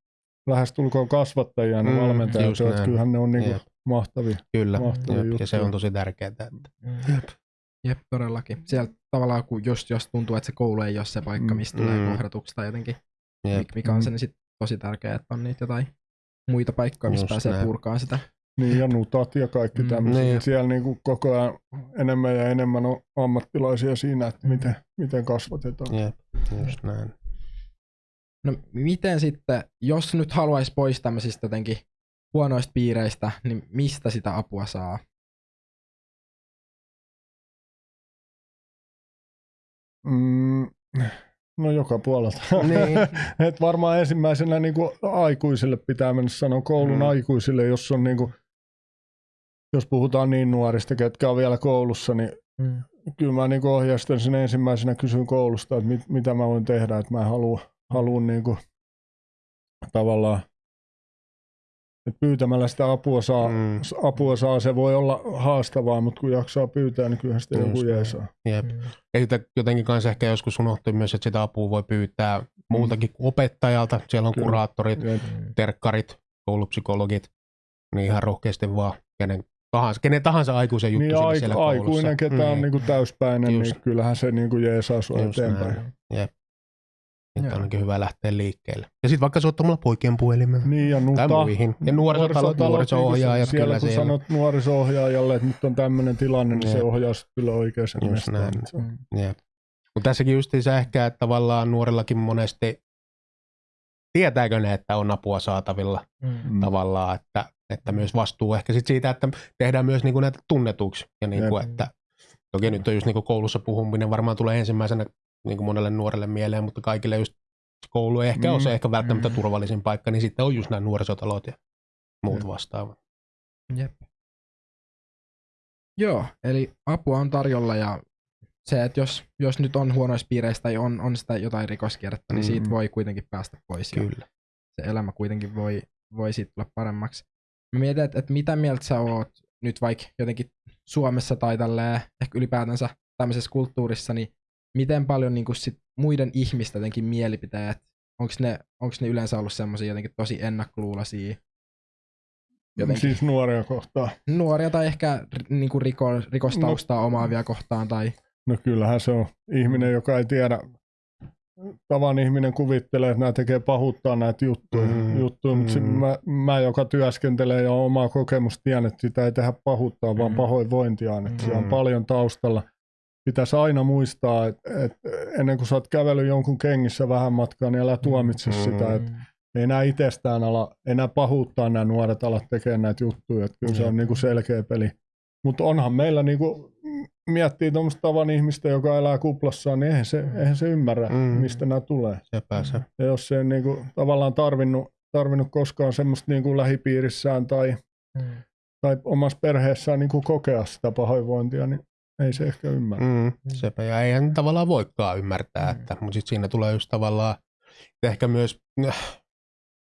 lähestulkoon kasvattajia ne mm, valmentajat, että kyllähän ne on niin kuin mahtavia. Kyllä, mahtavia jep, ja se on tosi tärkeää. Että... Mm. Jep. Jep, todellakin. Siellä tavallaan, kun jos, jos tuntuu, että se koulu ei ole se paikka, mm. mistä mm. tulee kohdatuksi tai jotenkin, Jep. mikä on se, niin sit tosi tärkeää, että on niitä jotain muita paikkoja, missä Just pääsee näin. purkaan sitä. Niin, ja nutat ja kaikki mm, tämmöiset. Niin. Siellä niin kuin koko ajan enemmän ja enemmän on ammattilaisia siinä, että miten, miten kasvatetaan. Jep, just näin. No miten sitten, jos nyt haluaisi pois tämmöisistä jotenkin huonoista piireistä, niin mistä sitä apua saa? Mm, no joka puolelta. Niin. (laughs) Et varmaan ensimmäisenä niin kuin aikuisille pitää mennä sanoa koulun mm. aikuisille, jos on niin kuin, jos puhutaan niin nuorista, ketkä on vielä koulussa, niin mm. kyllä mä niin ohjasten sen ensimmäisenä kysyn koulusta, että mit, mitä mä voin tehdä, että mä haluan haluan niin kuin, tavallaan että pyytämällä sitä apua saa, mm. apua saa, se voi olla haastavaa, mutta kun jaksaa pyytää, niin kyllähän sitä joku jeesaa. Jep. Mm. Ja jotenkin kanssa ehkä joskus unohtui myös, että sitä apua voi pyytää muutakin kuin opettajalta. Siellä on Kyllä. kuraattorit, Jep. terkkarit, koulupsykologit, niin ihan rohkeasti vaan kenen tahansa, kenen tahansa aikuisen juttu niin, aik- siellä koulussa. Aikuinen, ketä mm. on niin kuin täyspäinen, niin Just. niin kyllähän se niin kuin jeesaa sua eteenpäin. Näin. Jep. Että on onkin hyvä lähteä liikkeelle. Ja sitten vaikka soittamalla poikien puhelimeen. Niin ja nuta. Tai muihin. Ja nuorisotalot, nuoriso-ohjaajat. Siellä kyllä kun siellä. sanot nuoriso-ohjaajalle, että nyt on tämmöinen tilanne, niin se ohjaa kyllä oikeaan Just näin. Mutta tässäkin justiinsa ehkä, että tavallaan nuorillakin monesti tietääkö ne, että on apua saatavilla mm. tavallaan, että, että myös vastuu ehkä sit siitä, että tehdään myös niinku näitä tunnetuksi. Ja niinku, että, toki nyt on just niinku koulussa puhuminen varmaan tulee ensimmäisenä niin kuin monelle nuorelle mieleen, mutta kaikille just koulu ei ehkä mm. ole se ehkä välttämättä mm. turvallisin paikka, niin sitten on just nämä nuorisotalot ja muut Jep. vastaavat. Jep. Joo, eli apua on tarjolla ja se, että jos, jos nyt on huonoissa piireissä tai on, on sitä jotain rikoskierrettä, niin siitä mm. voi kuitenkin päästä pois. Kyllä. se elämä kuitenkin voi, voi siitä tulla paremmaksi. Mä mietin, että, että mitä mieltä sä oot nyt vaikka jotenkin Suomessa tai tälleen, ehkä ylipäätänsä tämmöisessä kulttuurissa, niin miten paljon niin kuin sit muiden ihmisten jotenkin mielipiteet, onko ne, onks ne yleensä ollut semmoisia jotenkin tosi ennakkoluulaisia? Jotenkin. Siis nuoria kohtaan. Nuoria tai ehkä niin kuin riko, rikostaustaa no, omaavia kohtaan. Tai... No kyllähän se on ihminen, joka ei tiedä, tavan ihminen kuvittelee, että nämä tekee pahuuttaa näitä juttuja, mm, juttuja mm. mutta mä, mä, joka työskentelee ja omaa kokemusta tiedän, että sitä ei tehdä pahuuttaa, vaan mm. pahoinvointia, että mm. siellä on paljon taustalla – pitäisi aina muistaa, että, että ennen kuin sä oot kävellyt jonkun kengissä vähän matkaa, niin älä tuomitse mm. sitä, että ei enää itsestään ala, enää pahuuttaa nämä nuoret alat tekemään näitä juttuja, että kyllä mm. se on niin kuin selkeä peli. Mutta onhan meillä niin kuin, miettii tuommoista tavan ihmistä, joka elää kuplassaan, niin eihän se, eihän se ymmärrä, mm. mistä nämä tulee. Se pääsee. Ja jos se ei niin kuin, tavallaan tarvinnut, tarvinnut koskaan semmoista niin kuin lähipiirissään tai, mm. tai omassa perheessään niin kuin kokea sitä pahoinvointia, niin ei se ehkä ymmärrä. Mm, sepä, ja eihän tavallaan voikaan ymmärtää, mm. että, mutta sitten siinä tulee just tavallaan ehkä myös äh,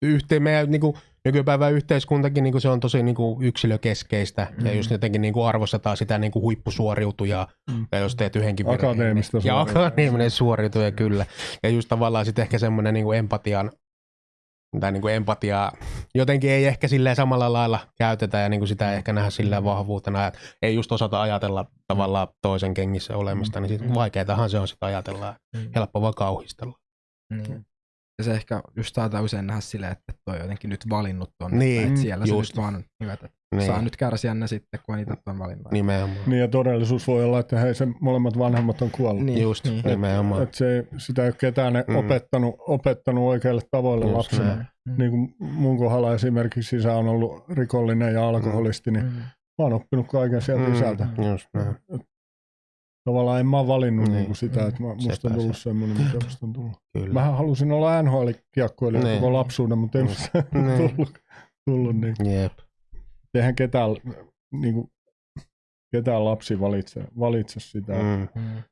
yhteen, meidän niin kuin, nykypäivän yhteiskuntakin niin kuin se on tosi niin kuin yksilökeskeistä mm. ja just jotenkin niin kuin arvostetaan sitä niin kuin huippusuoriutujaa mm. ja jos teet yhdenkin Akateemista virheen, niin, Ja akateeminen suoriutuja kyllä. Ja just tavallaan sitten ehkä semmoinen niin kuin empatian tai niin kuin empatiaa jotenkin ei ehkä silleen samalla lailla käytetä ja niin kuin sitä ei ehkä nähdä silleen vahvuutena, että ei just osata ajatella tavallaan toisen kengissä olemista, niin sitten vaikeatahan se on sitä ajatella, helppo vaan kauhistella. Mm. Ja se ehkä just saattaa usein nähdä silleen, että toi on jotenkin nyt valinnut tonne, niin, että siellä just. se nyt vaan hyvät, että niin. saa nyt kärsiä ne sitten, kun niitä on valinnut. Nimenomaan. Niin ja todellisuus voi olla, että hei, se molemmat vanhemmat on kuollut. Niin, just, niin. nimenomaan. Et se, sitä ei ole ketään mm. opettanut, opettanut oikealle tavalle just lapsena. Näin. Mm. Niin kuin mun kohdalla esimerkiksi isä on ollut rikollinen ja alkoholisti, niin mm. mä oon oppinut kaiken sieltä mm. isältä. Just näin tavallaan en mä ole valinnut niin. Niin sitä, että mä, musta on tullut semmoinen, mikä musta on tullut. Kyllä. Mähän halusin olla NHL-kiekkoilija niin. koko lapsuuden, mutta ei musta (laughs) niin. tullut, tullut niin. Jep. Eihän ketään, niin kuin, ketään lapsi valitse, valitse sitä, mm. mm.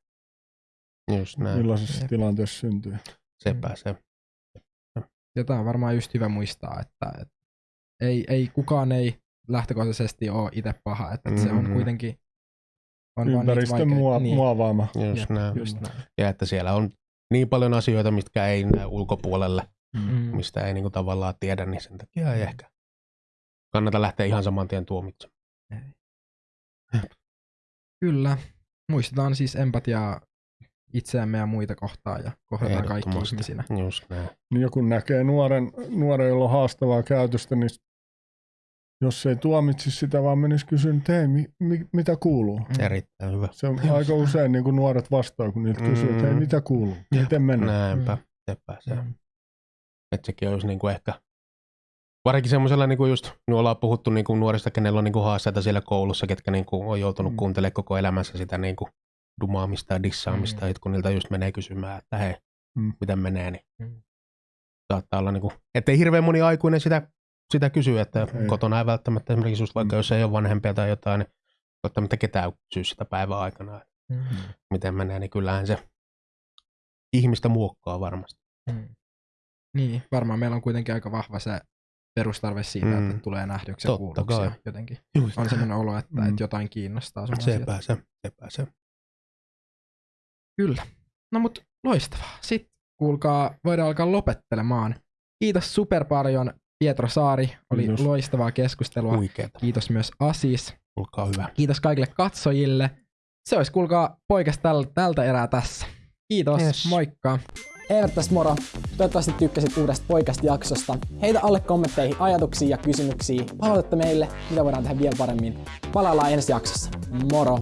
Just näin. millaisessa Jep. tilanteessa syntyy. Sepä se. Ja tämä on varmaan just hyvä muistaa, että, että ei, ei, kukaan ei lähtökohtaisesti ole itse paha, että mm-hmm. se on kuitenkin on Ympäristön mua, niin. muovaama. Just, ja, näin. just näin. Ja että siellä on niin paljon asioita, mitkä ei näy ulkopuolelle, mm. mistä ei niinku tavallaan tiedä, niin sen takia ei ehkä kannata lähteä ihan saman tien tuomitsemaan. Kyllä. Muistetaan siis empatiaa itseämme ja muita kohtaan ja kohdataan kaikki ihmisinä. Just näin. Niin joku näkee nuoren, nuoren, jolla on haastavaa käytöstä, niin jos ei tuomitsisi sitä, vaan menisi kysyä, että hei, mi, mi, mitä kuuluu? Mm. Erittäin hyvä. Se on aika usein niin kuin nuoret vastaa, kun niiltä kysyy, että hei, mm. mitä kuuluu? Miten mennään? Näinpä, sepä se. Mm. Että sekin olisi niin kuin ehkä, varsinkin semmoisella, niin kuin just, me ollaan puhuttu niin kuin nuorista, kenellä on niin kuin haasteita siellä koulussa, ketkä niin kuin on joutunut mm. kuuntelemaan koko elämänsä sitä niin kuin dumaamista ja dissaamista, mm. kun niiltä just menee kysymään, että hei, mm. miten menee, niin mm. saattaa olla niin kuin, ettei hirveän moni aikuinen sitä sitä kysyä, että ei. kotona ei välttämättä esimerkiksi just vaikka mm. jos ei ole vanhempia tai jotain, niin välttämättä ketään kysyä sitä päivän aikana, mm. miten menee, niin kyllähän se ihmistä muokkaa varmasti. Mm. Niin, varmaan meillä on kuitenkin aika vahva se perustarve siitä, mm. että tulee nähdyksi ja kuulluksi ja jotenkin Just. on sellainen olo, että, mm. että jotain kiinnostaa sun Sepä se, sepä se. Kyllä. No mut loistavaa. Sitten kuulkaa, voidaan alkaa lopettelemaan. Kiitos super paljon Pietro Saari, oli Kiitos. loistavaa keskustelua. Huikeeta. Kiitos myös Asis. Olkaa hyvä. Kiitos kaikille katsojille. Se olisi kuulkaa poikas täl, tältä erää tässä. Kiitos, yes. moikka. Eivät tässä moro. Toivottavasti tykkäsit uudesta poikasta jaksosta. Heitä alle kommentteihin ajatuksia ja kysymyksiä. Palautetta meille, mitä voidaan tehdä vielä paremmin. Palaillaan ensi jaksossa. Moro!